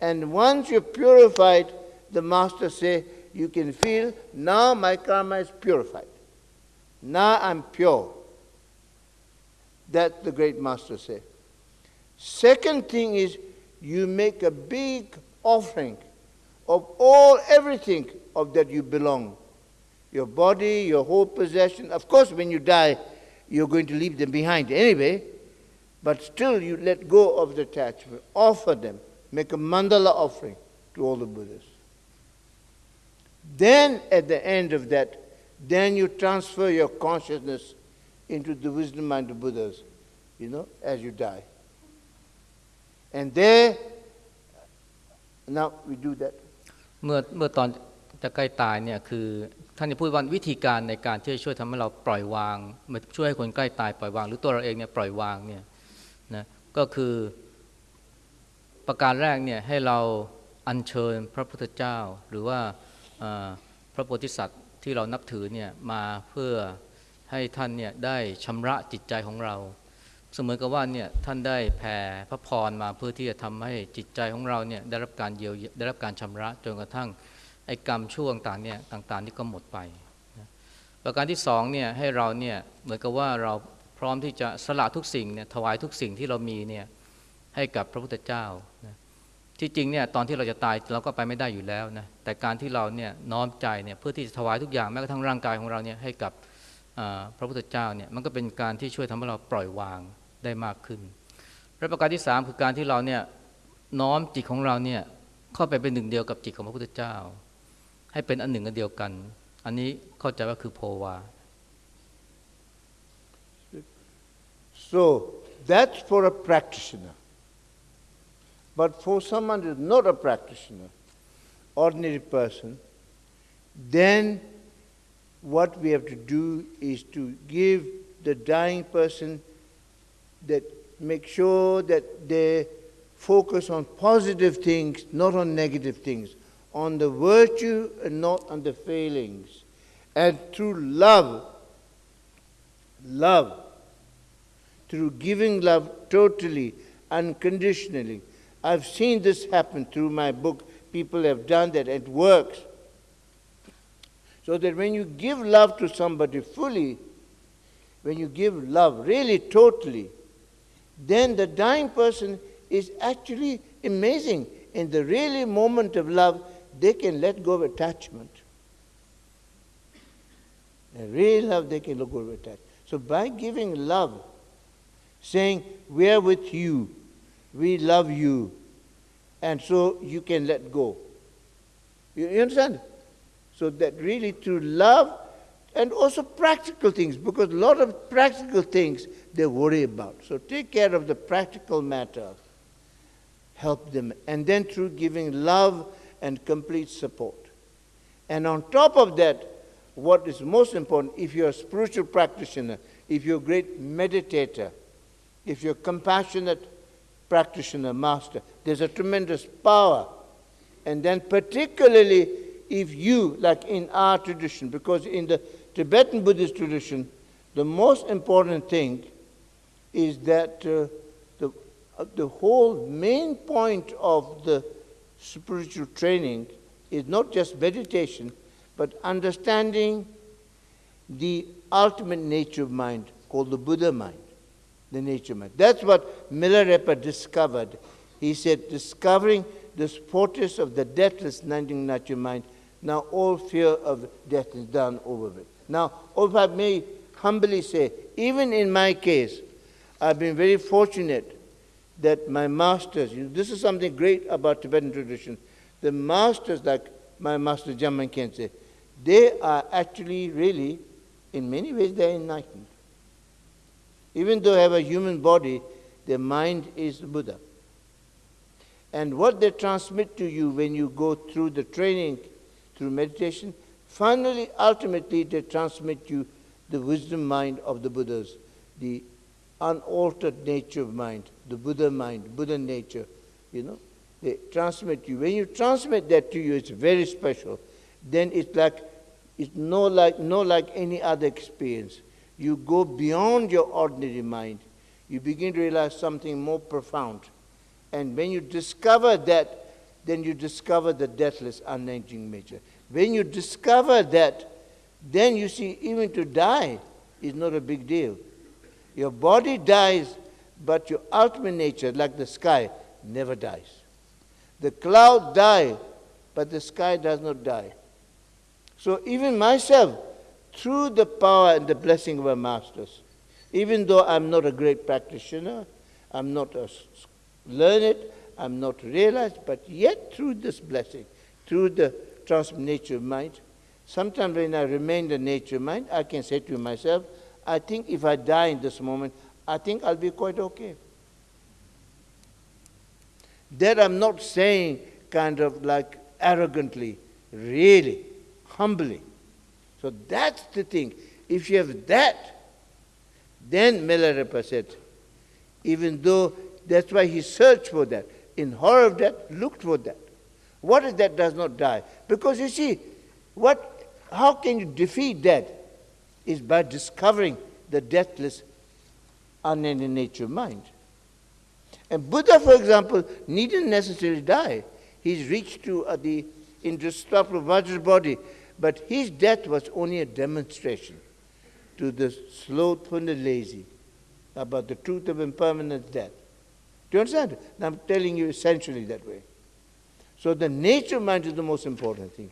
And once you're purified, the master say, you can feel now my karma is purified. Now I'm pure. That the great master say. Second thing is you make a big offering of all everything of that you belong. Your body, your whole possession. Of course, when you die, you're going to leave them behind anyway, but still you let go of the attachment. Offer them. Make a mandala offering to all the Buddhas. Then, at the end of that, then you transfer your consciousness into the wisdom mind of Buddhas, you know, as you die. And there, now we do that. เมื่อเมื่อตอนจะใกล้ตายเนี่ยคือท่านจะพูดว่าวิธีการในการที่จะช่วยทำให้เราปล่อยวางมาช่วยให้คนใกล้ตายปล่อยวาง หรือตัวเราเองเนี่ยปล่อยวางเนี่ยนะก็คือ ประการแรกเนี่ยให้เราอัญเชิญพระพุทธเจ้า หรือว่าพระโพธิสัตว์ที่เรานับถือเนี่ยมาเพื่อให้ท่านเนี่ยได้ชำระจิตใจของเรา เสมือนกับว่าเนี่ยท่านได้แผ่พระพรมาเพื่อที่จะทำให้จิตใจของเราเนี่ยได้รับการเยียวยาได้รับการชำระจนกระทั่งไอ้กรรมช่วงต่างเนี่ยต่างๆนี่ก็หมดไปประการที่สองเนี่ยให้เราเนี่ยเหมือนกับว่าเราพร้อมที่จะสละทุกสิ่งเนี่ยถวายทุกสิ่งที่เรามีเนี่ย ให้กับพระพุทธเจ้านะที่จริงเนี่ยตอนที่เราจะตายเราก็ไปไม่ได้อยู่แล้วนะแต่การที่เราเนี่ยน้อมใจเนี่ยเพื่อที่จะถวายทุกอย่างแม้กระทั่งร่างกายของเราเนี่ยให้กับพระพุทธเจ้าเนี่ยมันก็เป็นการที่ช่วยทำให้เราปล่อยวางได้มากขึ้นและประการที่สามคือการที่เราเนี่ยน้อมจิตของเราเนี่ยเข้าไปเป็นหนึ่งเดียวกับจิตของพระพุทธเจ้า ให้เป็นอันหนึ่งอันเดียวกัน อันนี้เข้าใจว่าคือโพวา So that's for a practitioner. But for someone who's not a practitioner, ordinary person, then what we have to do is to give the dying person that make sure that they focus on positive things, not on negative things, on the virtue and not on the failings. And through love, love, through giving love totally, unconditionally. I've seen this happen through my book. People have done that, it works. So that when you give love to somebody fully, when you give love really totally, then the dying person is actually amazing. In the really moment of love, they can let go of attachment. In real love, they can let go of attachment. So by giving love saying, We're with you, we love you, and so you can let go. You, you understand? So that really through love and also practical things, because a lot of practical things they worry about. So take care of the practical matter, help them, and then through giving love and complete support. And on top of that, what is most important, if you're a spiritual practitioner, if you're a great meditator, if you're compassionate practitioner, master, there's a tremendous power. And then, particularly if you, like in our tradition, because in the Tibetan Buddhist tradition, the most important thing is that uh, the, uh, the whole main point of the spiritual training is not just meditation, but understanding the ultimate nature of mind called the Buddha mind, the nature mind. That's what Milarepa discovered. He said, discovering this fortress of the deathless nature mind, now all fear of death is done over with. Now, if I may humbly say, even in my case, I've been very fortunate that my masters, you know, this is something great about Tibetan tradition. The masters, like my master Jamyang Khyentse, they are actually really, in many ways, they're enlightened. Even though they have a human body, their mind is the Buddha. And what they transmit to you when you go through the training, through meditation, finally, ultimately, they transmit you the wisdom mind of the Buddhas, the unaltered nature of mind, the Buddha mind, Buddha nature, you know. They transmit you. When you transmit that to you, it's very special. Then it's like it's no like no like any other experience. You go beyond your ordinary mind. You begin to realize something more profound. And when you discover that, then you discover the deathless, unending nature. When you discover that, then you see even to die is not a big deal. Your body dies, but your ultimate nature, like the sky, never dies. The clouds die, but the sky does not die. So even myself, through the power and the blessing of our masters, even though I'm not a great practitioner, I'm not a learned, I'm not realized, but yet through this blessing, through the transnature nature mind, sometimes when I remain the nature mind, I can say to myself, I think if I die in this moment, I think I'll be quite okay. That I'm not saying kind of like arrogantly, really, humbly. So that's the thing. If you have that, then Milarepa said, even though that's why he searched for that. In horror of death, looked for that. What if that does not die? Because you see, what, how can you defeat death? is by discovering the deathless, unending nature of mind. And Buddha, for example, needn't necessarily die. He's reached to uh, the indestructible Vajra body, but his death was only a demonstration to the slothful and lazy about the truth of impermanent death. Do you understand? I'm telling you essentially that way. So the nature of mind is the most important thing.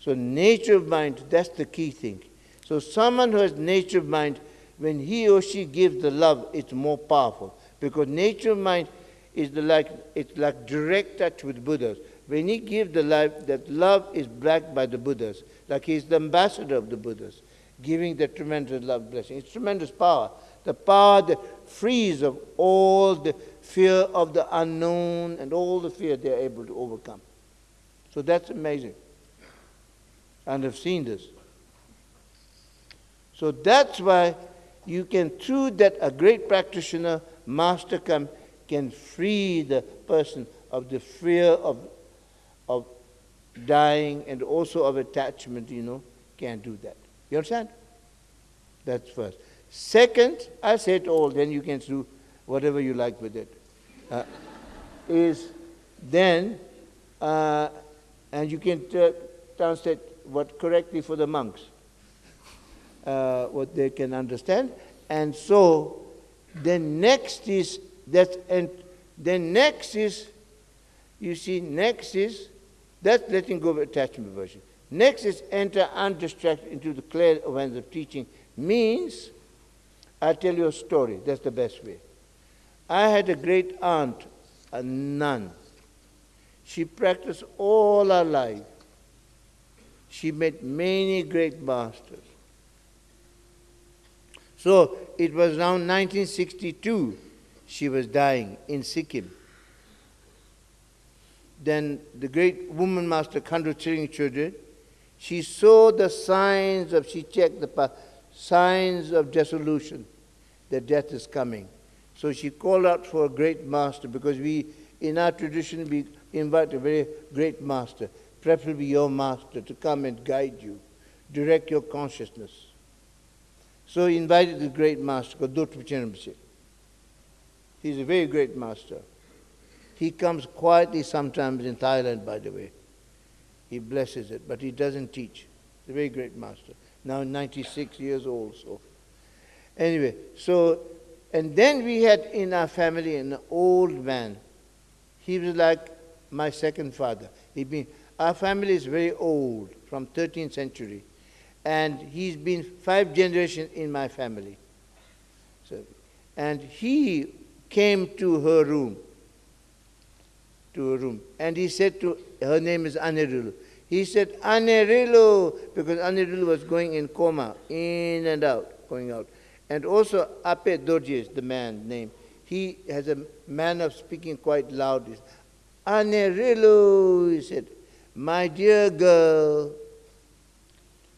So nature of mind, that's the key thing. So someone who has nature of mind, when he or she gives the love, it's more powerful. Because nature of mind is the like it's like direct touch with Buddhas. When he gives the life, that love is backed by the Buddhas, like he's the ambassador of the Buddhas, giving the tremendous love blessing. It's tremendous power. The power that frees of all the fear of the unknown and all the fear they're able to overcome. So that's amazing. And I've seen this. So that's why you can, through that, a great practitioner, master come, can free the person of the fear of dying and also of attachment, you know, can't do that. You understand? That's first. Second, I say it all, then you can do whatever you like with it. Uh, is then, uh, and you can t- translate what correctly for the monks uh, what they can understand. And so then next is that, and then next is, you see, next is, that's letting go of attachment aversion. Next is enter undistracted into the clear awareness of teaching, means I'll tell you a story. That's the best way. I had a great aunt, a nun. She practiced all her life. She met many great masters. So it was around 1962 she was dying in Sikkim. Then the great woman master Khandro Tshering Chödrön, she saw the signs of, she checked the signs of dissolution, that death is coming. So she called out for a great master because we, in our tradition, we invite a very great master, preferably your master, to come and guide you, direct your consciousness. So he invited the great master, Dodrupchen Rinpoche. He's a very great master. He comes quietly sometimes in Thailand, by the way. He blesses it, but he doesn't teach. He's a very great master. Now 96 years old, so. Anyway, so, and then we had in our family an old man. He was like my second father. He been, our family is very old, from 13th century. And he's been five generations in my family. So, and he came to her room, to her room, and he said to, her name is Ani Pelu. He said, Ani Pelu, because Ani Pelu was going in coma, in and out, going out. And also Ape is the man name, he has a manner of speaking quite loud. Ani Pelu, he said, my dear girl,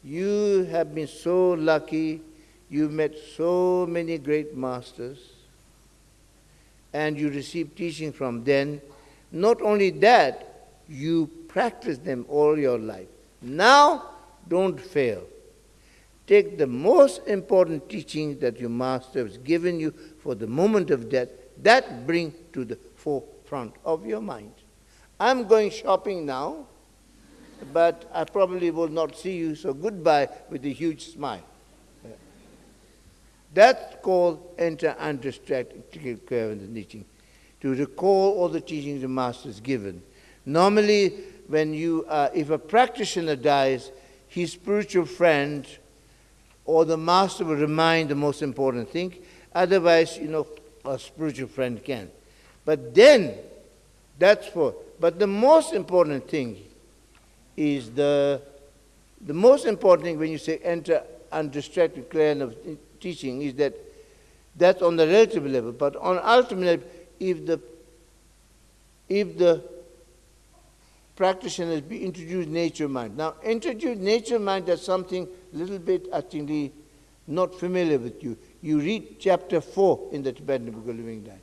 you have been so lucky. You've met so many great masters and you received teaching from them. Not only that, you practice them all your life. Now, don't fail. Take the most important teaching that your master has given you for the moment of death, that bring to the forefront of your mind. I'm going shopping now, but I probably will not see you, so goodbye with a huge smile. That's called enter undistracted teaching, to recall all the teachings the master has given. Normally, when you, uh, if a practitioner dies, his spiritual friend or the master will remind the most important thing. Otherwise, you know, a spiritual friend can. But then, that's for, but the most important thing is the, the most important thing when you say enter undistracted clear of teaching is that that's on the relative level, but on ultimate level, if the if the practitioners be introduced nature mind. Now, introduce nature mind as something a little bit actually not familiar with you. You read chapter 4 in the Tibetan Book of Living Life.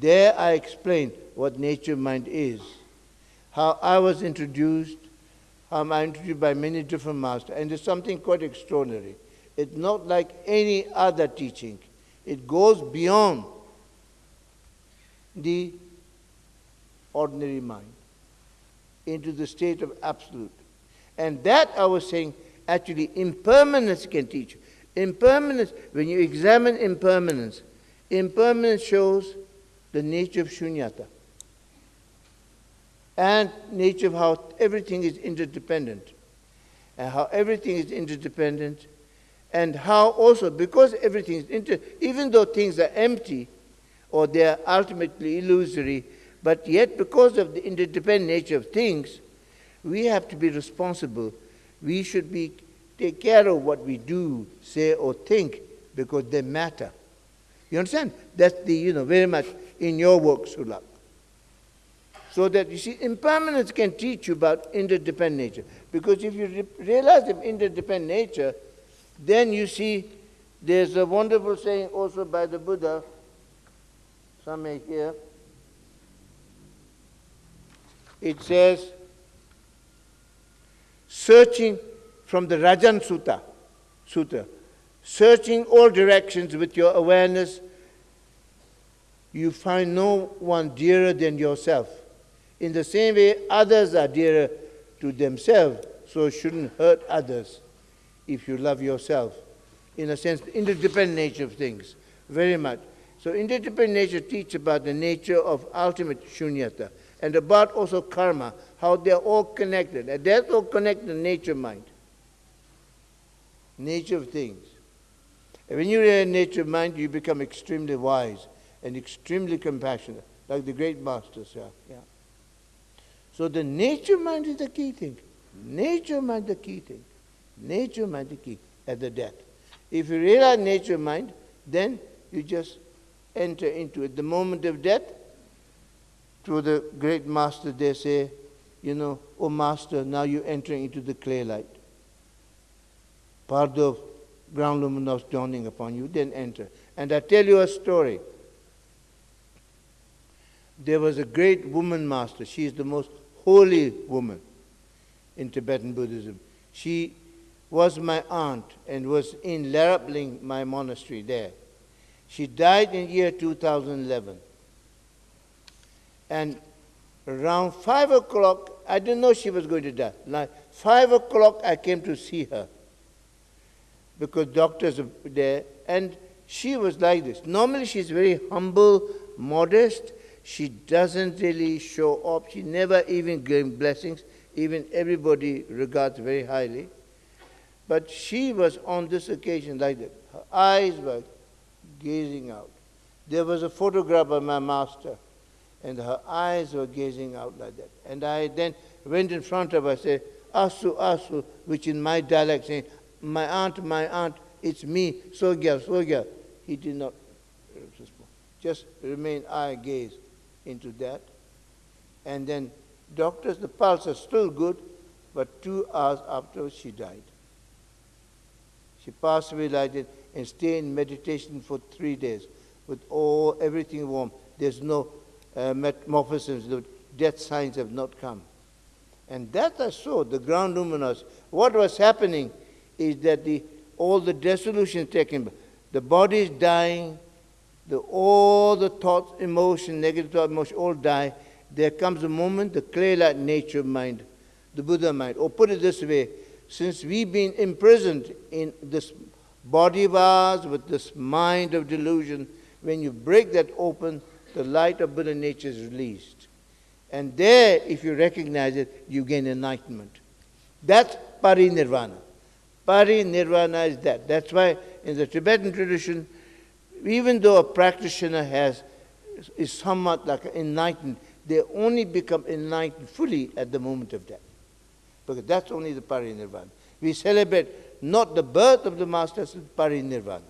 There I explain what nature mind is, how I was introduced, how I'm introduced by many different masters, and it's something quite extraordinary. It's not like any other teaching. It goes beyond the ordinary mind into the state of absolute. And that I was saying, actually, impermanence can teach you. Impermanence, when you examine impermanence, impermanence shows the nature of shunyata and nature of how everything is interdependent. And how everything is interdependent and how also, because everything is inter, even though things are empty or they are ultimately illusory, but yet because of the interdependent nature of things, we have to be responsible. We should be take care of what we do, say, or think because they matter. You understand? That's the, you know, very much in your work, Sulak. So that you see, impermanence can teach you about interdependent nature. Because if you re- realize the interdependent nature, then you see there's a wonderful saying also by the Buddha, some may hear. It says, searching from the Rajan Sutta, Sutta, searching all directions with your awareness, you find no one dearer than yourself. In the same way, others are dearer to themselves, so shouldn't hurt others if you love yourself. In a sense, interdependent nature of things, very much. So interdependent nature teaches about the nature of ultimate shunyata and about also karma, how they're all connected. And that's all connected to nature mind, nature of things. And when you're in nature mind, you become extremely wise and extremely compassionate, like the great masters. Yeah. yeah. So the nature of mind is the key thing. Nature mind the key thing. Nature mind the key at the death. If you realize nature mind, then you just enter into it. The moment of death, through the great master, they say, you know, oh master, now you're entering into the clear light. Part of ground luminous dawning upon you, then enter. And I tell you a story. There was a great woman master. She is the most holy woman in Tibetan Buddhism. She was my aunt and was in Lerab Ling, my monastery there. She died in year 2011. And around 5 o'clock, I didn't know she was going to die. Like 5 o'clock, I came to see her because doctors are there. And she was like this. Normally, she's very humble, modest. She doesn't really show up. She never even gives blessings. Even everybody regards very highly. But she was on this occasion like that. Her eyes were gazing out. There was a photograph of my master, and her eyes were gazing out like that. And I then went in front of her said, Asu, Asu, which in my dialect saying, my aunt, my aunt, it's me, Sogya, Sogya. He did not respond. Just remain eye gaze into that. And then doctors, the pulse is still good, but two hours after she died. She passed away like that and stay in meditation for three days with all everything warm. There's no uh, metamorphosis, the death signs have not come. And that I saw, the ground luminous. What was happening is that the, all the dissolution taken, the body is dying, the, all the thoughts, emotion, negative thought, emotion, all die. There comes a moment, the clear light nature mind, the Buddha mind. Or put it this way, since we've been imprisoned in this body of ours with this mind of delusion, when you break that open, the light of Buddha nature is released. And there, if you recognize it, you gain enlightenment. That's parinirvana. Parinirvana is that. That's why in the Tibetan tradition, even though a practitioner has is somewhat like enlightened, they only become enlightened fully at the moment of death because that's only the parinirvana. We celebrate not the birth of the master, but parinirvana.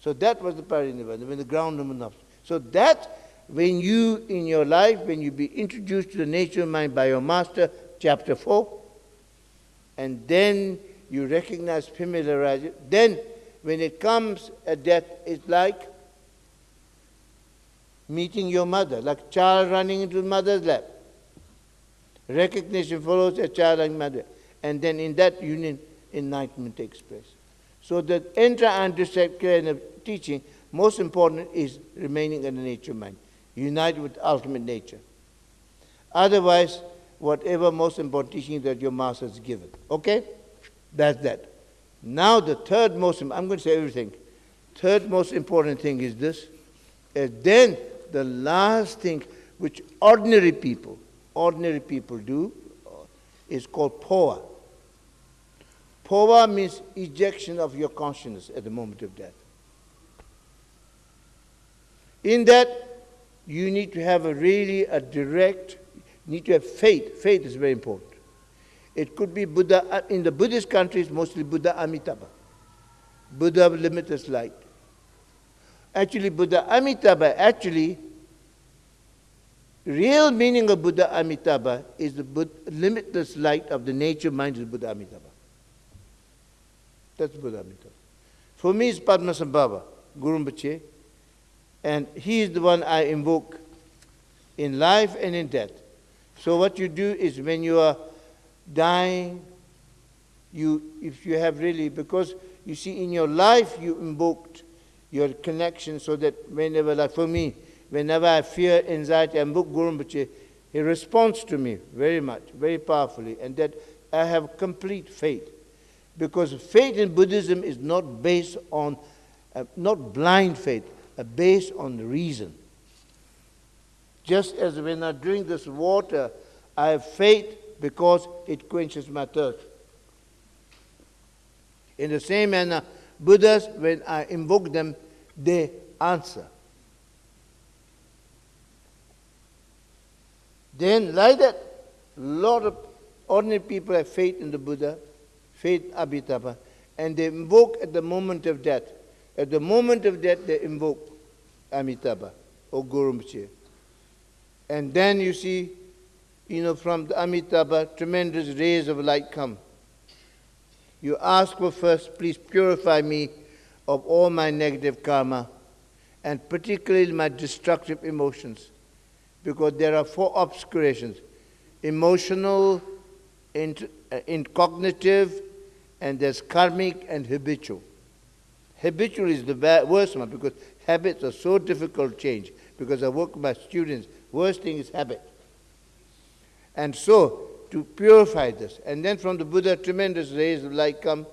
So that was the parinirvana, when the ground of luminous. So that, when you, in your life, when you be introduced to the nature of mind by your master, chapter 4, and then you recognize, familiarize it, then when it comes at death, it's like meeting your mother, like child running into mother's lap. Recognition follows a child and mother. And then in that union, enlightenment takes place. So the intra-understanding of teaching, most important is remaining in the nature mind, united with ultimate nature. Otherwise, whatever most important teaching that your master has given. Okay? That's that. Now the third most, I'm going to say everything. Third most important thing is this. And then the last thing which ordinary people ordinary people do uh, is called phowa. Phowa means ejection of your consciousness at the moment of death. In that, you need to have a really a direct, need to have faith. Faith is very important. It could be Buddha, uh, in the Buddhist countries, mostly Buddha Amitabha. Buddha of limitless light. Actually, Buddha Amitabha actually real meaning of Buddha Amitabha is the limitless light of the nature mind of Buddha Amitabha. That's Buddha Amitabha. For me, it's Padmasambhava, Guru Rinpoche, and he is the one I invoke in life and in death. So what you do is when you are dying, you, if you have really, because you see in your life you invoked your connection so that whenever, like for me, whenever I fear anxiety, I book Guru Rinpoche, he responds to me very much, very powerfully, and that I have complete faith. Because faith in Buddhism is not based on, uh, not blind faith, uh, based on reason. Just as when I drink this water, I have faith because it quenches my thirst. In the same manner, Buddhas, when I invoke them, they answer. Then, like that, a lot of ordinary people have faith in the Buddha, faith Amitabha, and they invoke at the moment of death. At the moment of death, they invoke Amitabha or Guru And then you see, you know, from the Amitabha, tremendous rays of light come. You ask for first, please purify me of all my negative karma, and particularly my destructive emotions, because there are four obscurations emotional, in, uh, in cognitive, and there's karmic and habitual. Habitual is the worst one because habits are so difficult to change. Because I work with my students, worst thing is habit. And so, to purify this, and then from the Buddha, tremendous rays of light come,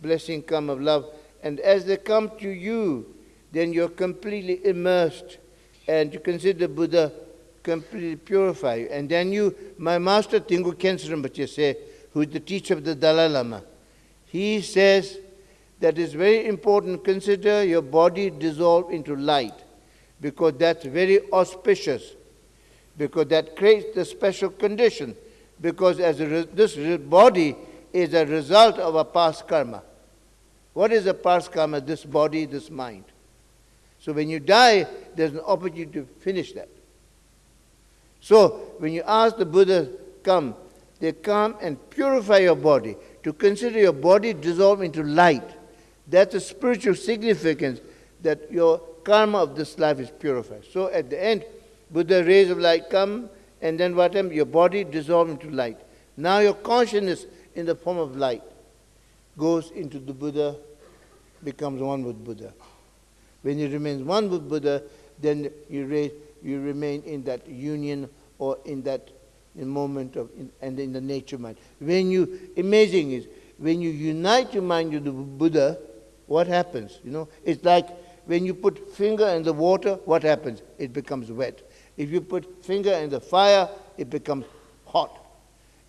blessing come of love, and as they come to you, then you're completely immersed, and you consider Buddha completely purify you. And then you, my master Dilgo Rinpoche say, who is the teacher of the Dalai Lama, he says that it's very important consider your body dissolve into light because that's very auspicious because that creates the special condition because as this body is a result of a past karma. What is a past karma? This body, this mind. So when you die, there's an opportunity to finish that. So when you ask the Buddha come, they come and purify your body to consider your body dissolve into light. That's a spiritual significance that your karma of this life is purified. So at the end, Buddha rays of light come, and then what happens? Your body dissolves into light. Now your consciousness in the form of light goes into the Buddha, becomes one with Buddha. When you remain one with Buddha, then you, raise, you remain in that union or in that moment of, in, and in the nature mind. When you, amazing is, when you unite your mind with the Buddha, what happens? You know, it's like when you put finger in the water, what happens? It becomes wet. If you put finger in the fire, it becomes hot.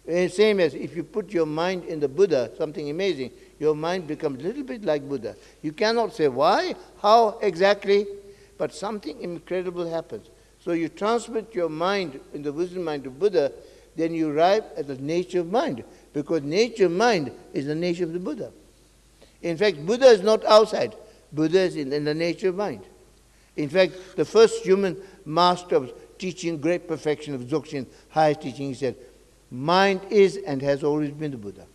And same as if you put your mind in the Buddha, something amazing, your mind becomes a little bit like Buddha. You cannot say why, how exactly, but something incredible happens. So you transmit your mind in the wisdom mind of Buddha, then you arrive at the nature of mind, because nature of mind is the nature of the Buddha. In fact, Buddha is not outside. Buddha is in, in the nature of mind. In fact, the first human master of teaching great perfection of Dzogchen, highest teaching, he said, mind is and has always been the Buddha.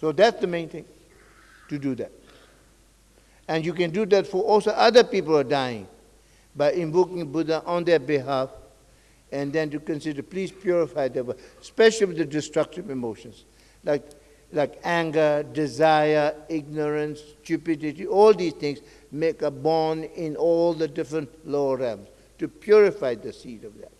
So that's the main thing, to do that. And you can do that for also other people who are dying by invoking Buddha on their behalf and then to consider, please purify them, especially with the destructive emotions, like, like anger, desire, ignorance, stupidity, all these things make a bond in all the different lower realms to purify the seed of that.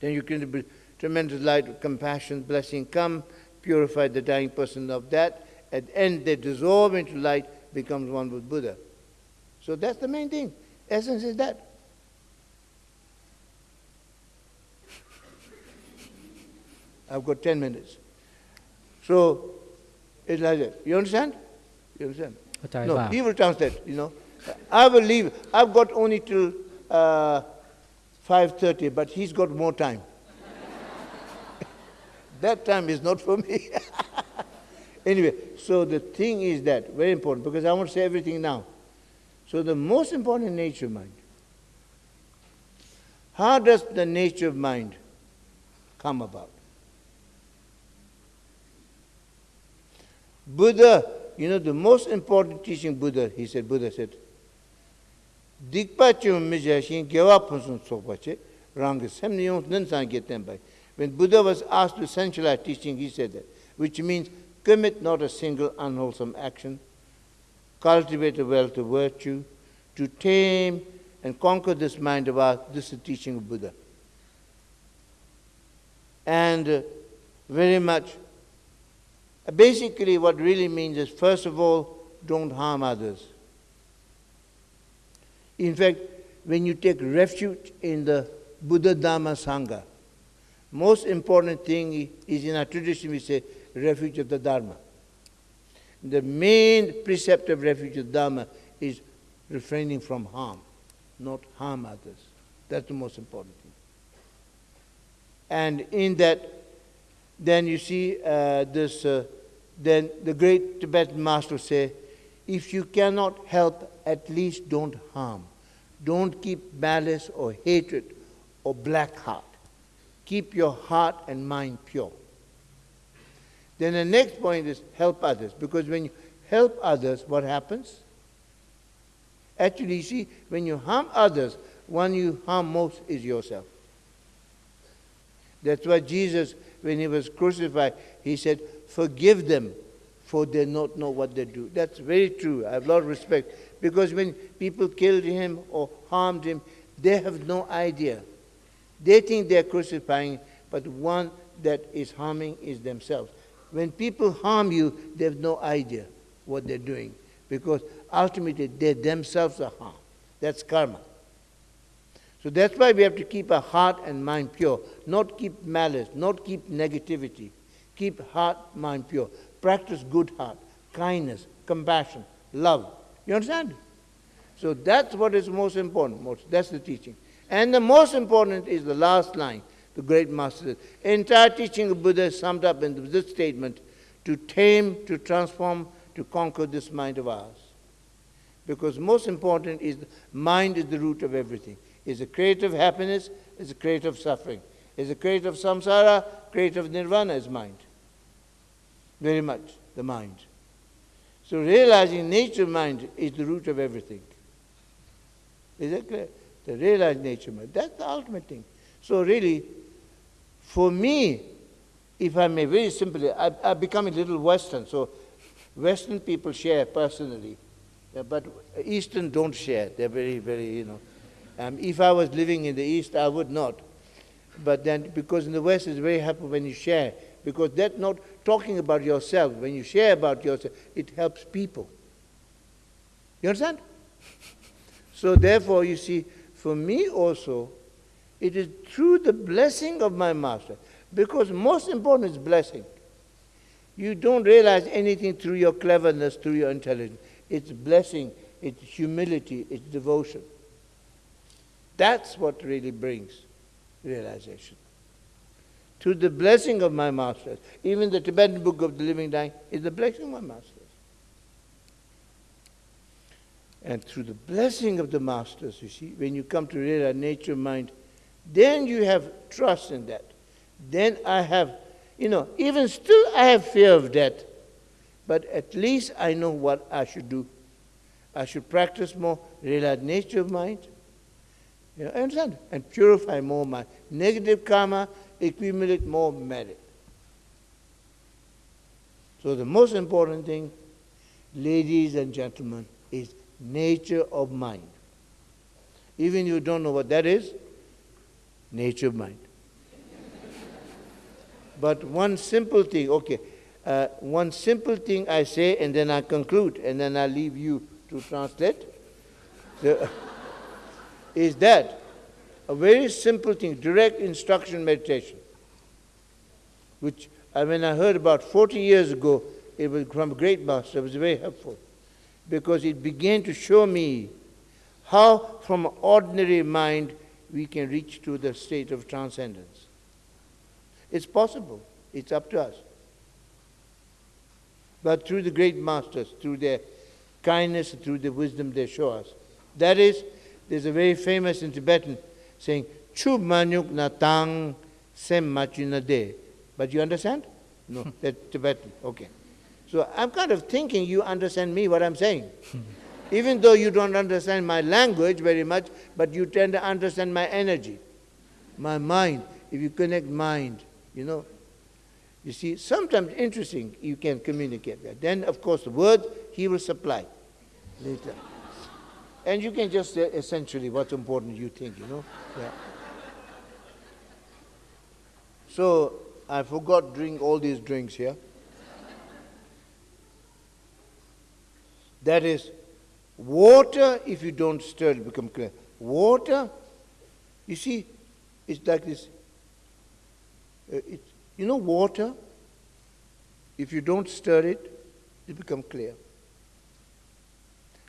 Then you can be tremendous light of compassion, blessing come, purify the dying person of that. At the end, they dissolve into light, becomes one with Buddha. So that's the main thing. Essence is that. I've got 10 minutes. So, it's like that. You understand? You understand? No, he will translate, you know. I will leave. I've got only till uh, 5.30, but he's got more time. that time is not for me. anyway, so the thing is that, very important, because I want to say everything now. So the most important nature of mind. How does the nature of mind come about? Buddha, you know, the most important teaching Buddha, he said, Buddha said, Dikpa chum. When Buddha was asked to centralize teaching, he said that, which means commit not a single unwholesome action, cultivate a wealth of virtue, to tame and conquer this mind of ours. This is the teaching of Buddha. And uh, very much Basically, what really means is first of all, don't harm others. In fact, when you take refuge in the Buddha Dhamma Sangha, most important thing is in our tradition we say refuge of the Dharma. The main precept of refugee Dharma is refraining from harm, not harm others. That's the most important thing. And in that, then you see uh, this, uh, then the great Tibetan master say, if you cannot help, at least don't harm. Don't keep malice or hatred or black heart. Keep your heart and mind pure. Then the next point is help others. Because when you help others, what happens? Actually, you see, when you harm others, one you harm most is yourself. That's why Jesus, when he was crucified, he said, Forgive them, for they not know what they do. That's very true. I have a lot of respect. Because when people killed him or harmed him, they have no idea. They think they're crucifying, but one that is harming is themselves. When people harm you, they have no idea what they're doing because ultimately they themselves are harmed. That's karma. So that's why we have to keep our heart and mind pure, not keep malice, not keep negativity. Keep heart, mind pure. Practice good heart, kindness, compassion, love. You understand? So that's what is most important. Most, that's the teaching. And the most important is the last line, the great master says. Entire teaching of Buddha is summed up in this statement to tame, to transform, to conquer this mind of ours. Because most important is the mind is the root of everything. Is a of happiness, is a of suffering. Is a of samsara, creative nirvana is mind. Very much, the mind. So realizing nature mind is the root of everything. Is that clear? The realized nature mind. That's the ultimate thing. So really, for me, if I may very simply, I, I become a little Western. So Western people share personally, but Eastern don't share. They're very, very, you know. Um, if I was living in the East, I would not. But then, because in the West, it's very happy when you share, because that's not talking about yourself. When you share about yourself, it helps people. You understand? so therefore, you see, for me also, it is through the blessing of my master, because most important is blessing. You don't realize anything through your cleverness, through your intelligence. It's blessing, it's humility, it's devotion. That's what really brings realization. To the blessing of my masters. Even the Tibetan book of the living dying is the blessing of my masters. And through the blessing of the masters, you see, when you come to realize nature, mind, then you have trust in that. Then I have, you know, even still I have fear of death, but at least I know what I should do. I should practice more, realize nature of mind, you know, understand? And purify more my negative karma, accumulate more merit. So the most important thing, ladies and gentlemen, is nature of mind. Even you don't know what that is, nature of mind. but one simple thing, okay, uh, one simple thing I say and then I conclude and then I leave you to translate. The, is that a very simple thing, direct instruction meditation, which I, when I heard about 40 years ago, it was from a great master, it was very helpful because it began to show me how from ordinary mind we can reach to the state of transcendence. It's possible. It's up to us. But through the great masters, through their kindness, through the wisdom they show us. That is there's a very famous in Tibetan saying, Chu manyuk na tang sem machina de. But you understand? No, that's Tibetan. Okay. So I'm kind of thinking you understand me, what I'm saying. Even though you don't understand my language very much, but you tend to understand my energy, my mind. If you connect mind, you know. You see, sometimes interesting, you can communicate that. Then, of course, the word he will supply later. And you can just say essentially what's important you think, you know. Yeah. So I forgot drink all these drinks here. That is water if you don't stir it become clear. Water, you see, it's like this. Uh, it, you know water, if you don't stir it, it become clear.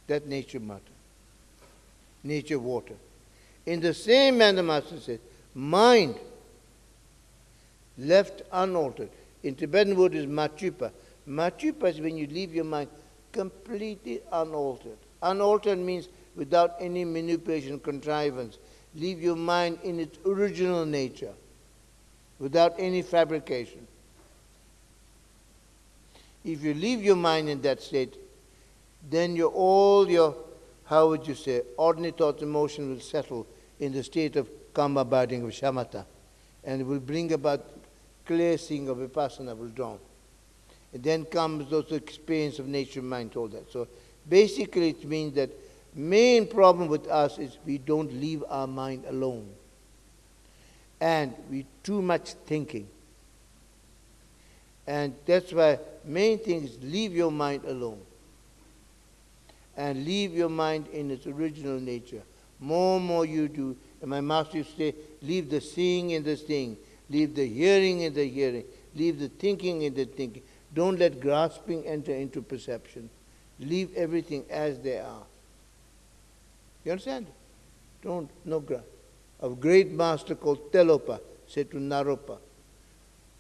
That nature matter. Nature water. In the same manner, Master says, mind left unaltered. In Tibetan word is machupa. Machupa is when you leave your mind completely unaltered. Unaltered means without any manipulation, contrivance. Leave your mind in its original nature, without any fabrication. If you leave your mind in that state, then your, all your, how would you say, ordinary thoughts, emotions will settle in the state of calm abiding of shamatha. And will bring about clear seeing of vipassana will dawn. And then comes those experience of nature, mind, all that. So basically it means that main problem with us is we don't leave our mind alone. And we too much thinking. And that's why main thing is leave your mind alone. And leave your mind in its original nature. More and more you do. And my master used to say, leave the seeing in the seeing. Leave the hearing in the hearing. Leave the thinking in the thinking. Don't let grasping enter into perception. Leave everything as they are. You understand? Don't, no. A great master called Tilopa said to Naropa,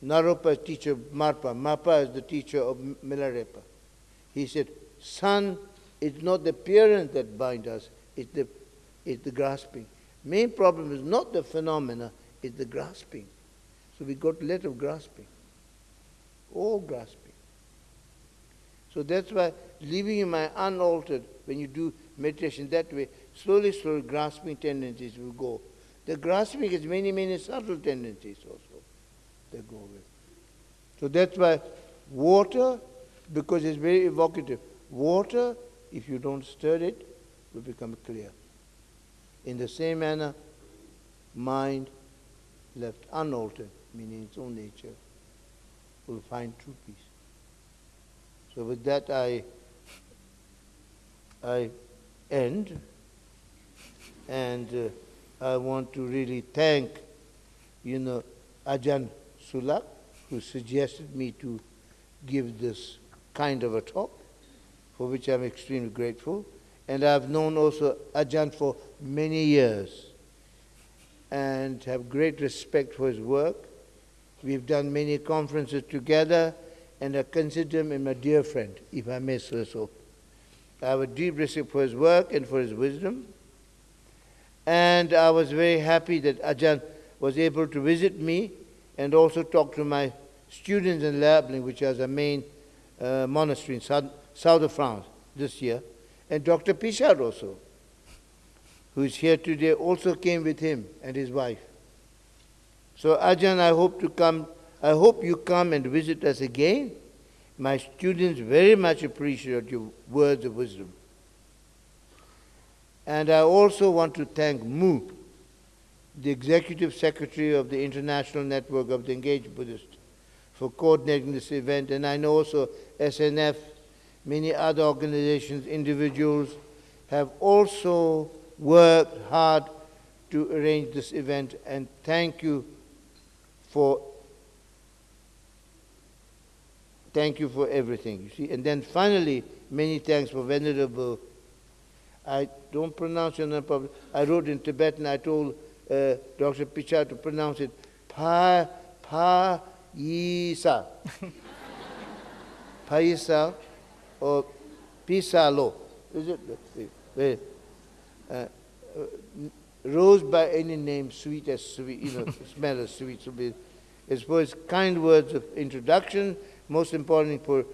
Naropa is teacher of Marpa. Marpa is the teacher of Milarepa. He said, Son, it's not the appearance that binds us, it's the, it's the grasping. Main problem is not the phenomena, it's the grasping. So we got let of grasping. All grasping. So that's why leaving your mind unaltered when you do meditation that way, slowly, slowly grasping tendencies will go. The grasping has many, many subtle tendencies also they go away. So that's why water, because it's very evocative, water, if you don't stir it, will become clear. In the same manner, mind left unaltered, meaning its own nature, will find true peace. So with that I I end and uh, I want to really thank you know Ajahn Sulak, who suggested me to give this kind of a talk, for which I'm extremely grateful. And I've known also Ajahn for many years and have great respect for his work. We've done many conferences together, and I consider him my dear friend, if I may say so. I have a deep respect for his work and for his wisdom. And I was very happy that Ajahn was able to visit me and also talk to my students in Lerab Ling, which is a main uh, monastery in south, south of France this year, and Dr. Pichard also, who is here today, also came with him and his wife. So Ajahn, I hope to come, I hope you come and visit us again. My students very much appreciate your words of wisdom. And I also want to thank Mu, the Executive Secretary of the International Network of the Engaged Buddhists, for coordinating this event. And I know also SNF, many other organizations, individuals have also worked hard to arrange this event. And thank you for thank you for everything. You see, and then finally, many thanks for Venerable. I don't pronounce your name properly. I wrote in Tibetan. I told uh, Dr. Pichard to pronounce it pa pa yisa. Paisa or pisalo. Is it? Uh, rose by any name, sweet as sweet, you know, smell as sweet. So be, as for his kind words of introduction, most importantly for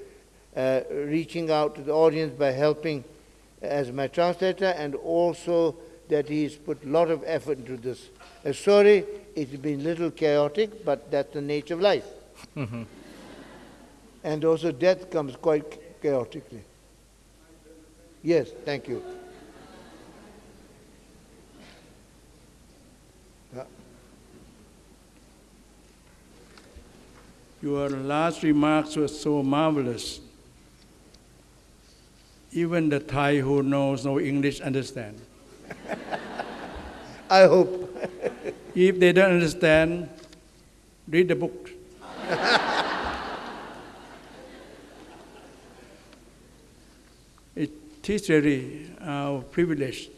uh, reaching out to the audience by helping as my translator and also that he's put a lot of effort into this. Uh, sorry, it's been a little chaotic, but that's the nature of life. Mm-hmm. And also death comes quite chaotically. Yes, thank you. Your last remarks were so marvelous. Even the Thai who knows no English understand. I hope. if they don't understand, read the book. It is really our privilege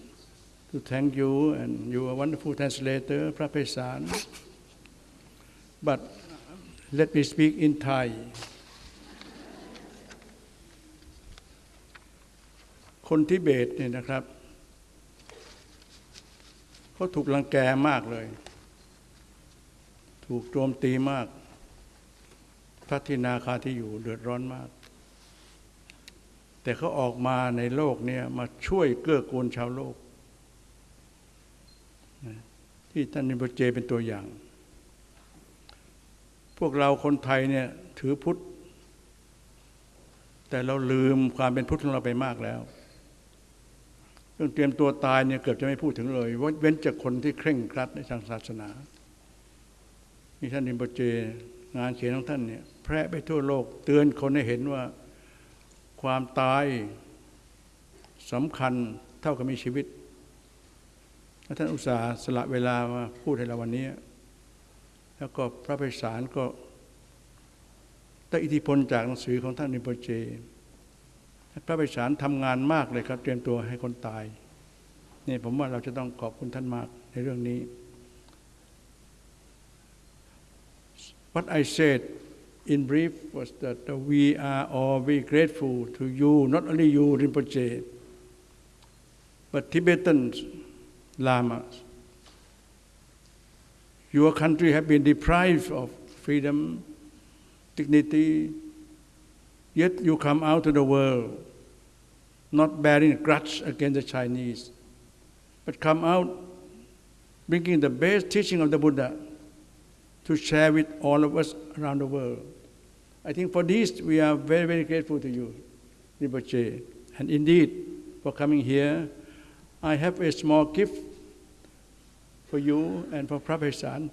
to thank you and you are wonderful translator, Prapesan. But let me speak in Thai. คนทิเบตเนี่ยนะครับเขาถูกลังแกมากเลย ถูกโจมตีมากพระทินาคาที่อยู่เดือดร้อนมาก แต่เขาออกมาในโลกเนี่ยมาช่วยเกื้อกูลชาวโลก ที่ท่านนิบเจเป็นตัวอย่าง พวกเราคนไทยเนี่ยถือพุทธ แต่เราลืมความเป็นพุทธของเราไปมากแล้วเรื่องเตรียมตัวตายเนี่ยเกือบจะไม่พูดถึงเลยเว้นจากคนที่เคร่งครัดในทางศาสนานี่ท่านนิมบเจงานเขียนของท่านเนี่ยแพร่ไปทั่วโลกเตือนคนให้เห็นว่าความตายสำคัญเท่ากับมีชีวิต ท่านอุตสาห์สละเวลามาพูดให้เราวันนี้ แล้วก็พระไพศาลก็ได้อิทธิพลจากหนังสือของท่านนิโปเจ พระไพศาลทำงานมากเลยครับ เตรียมตัวให้คนตายนี่ผมว่าเราจะต้องขอบคุณท่านมากในเรื่องนี้ What I said in brief was that we are all very grateful to you, not only you, Rinpoche, but Tibetan lamas. Your country have been deprived of freedom, dignity, yet you come out to the world not bearing a grudge against the Chinese, but come out bringing the best teaching of the Buddha to share with all of us around the world. I think for this we are very, very grateful to you, Rinpoche. And indeed, for coming here, I have a small gift for you and for Prabhupada.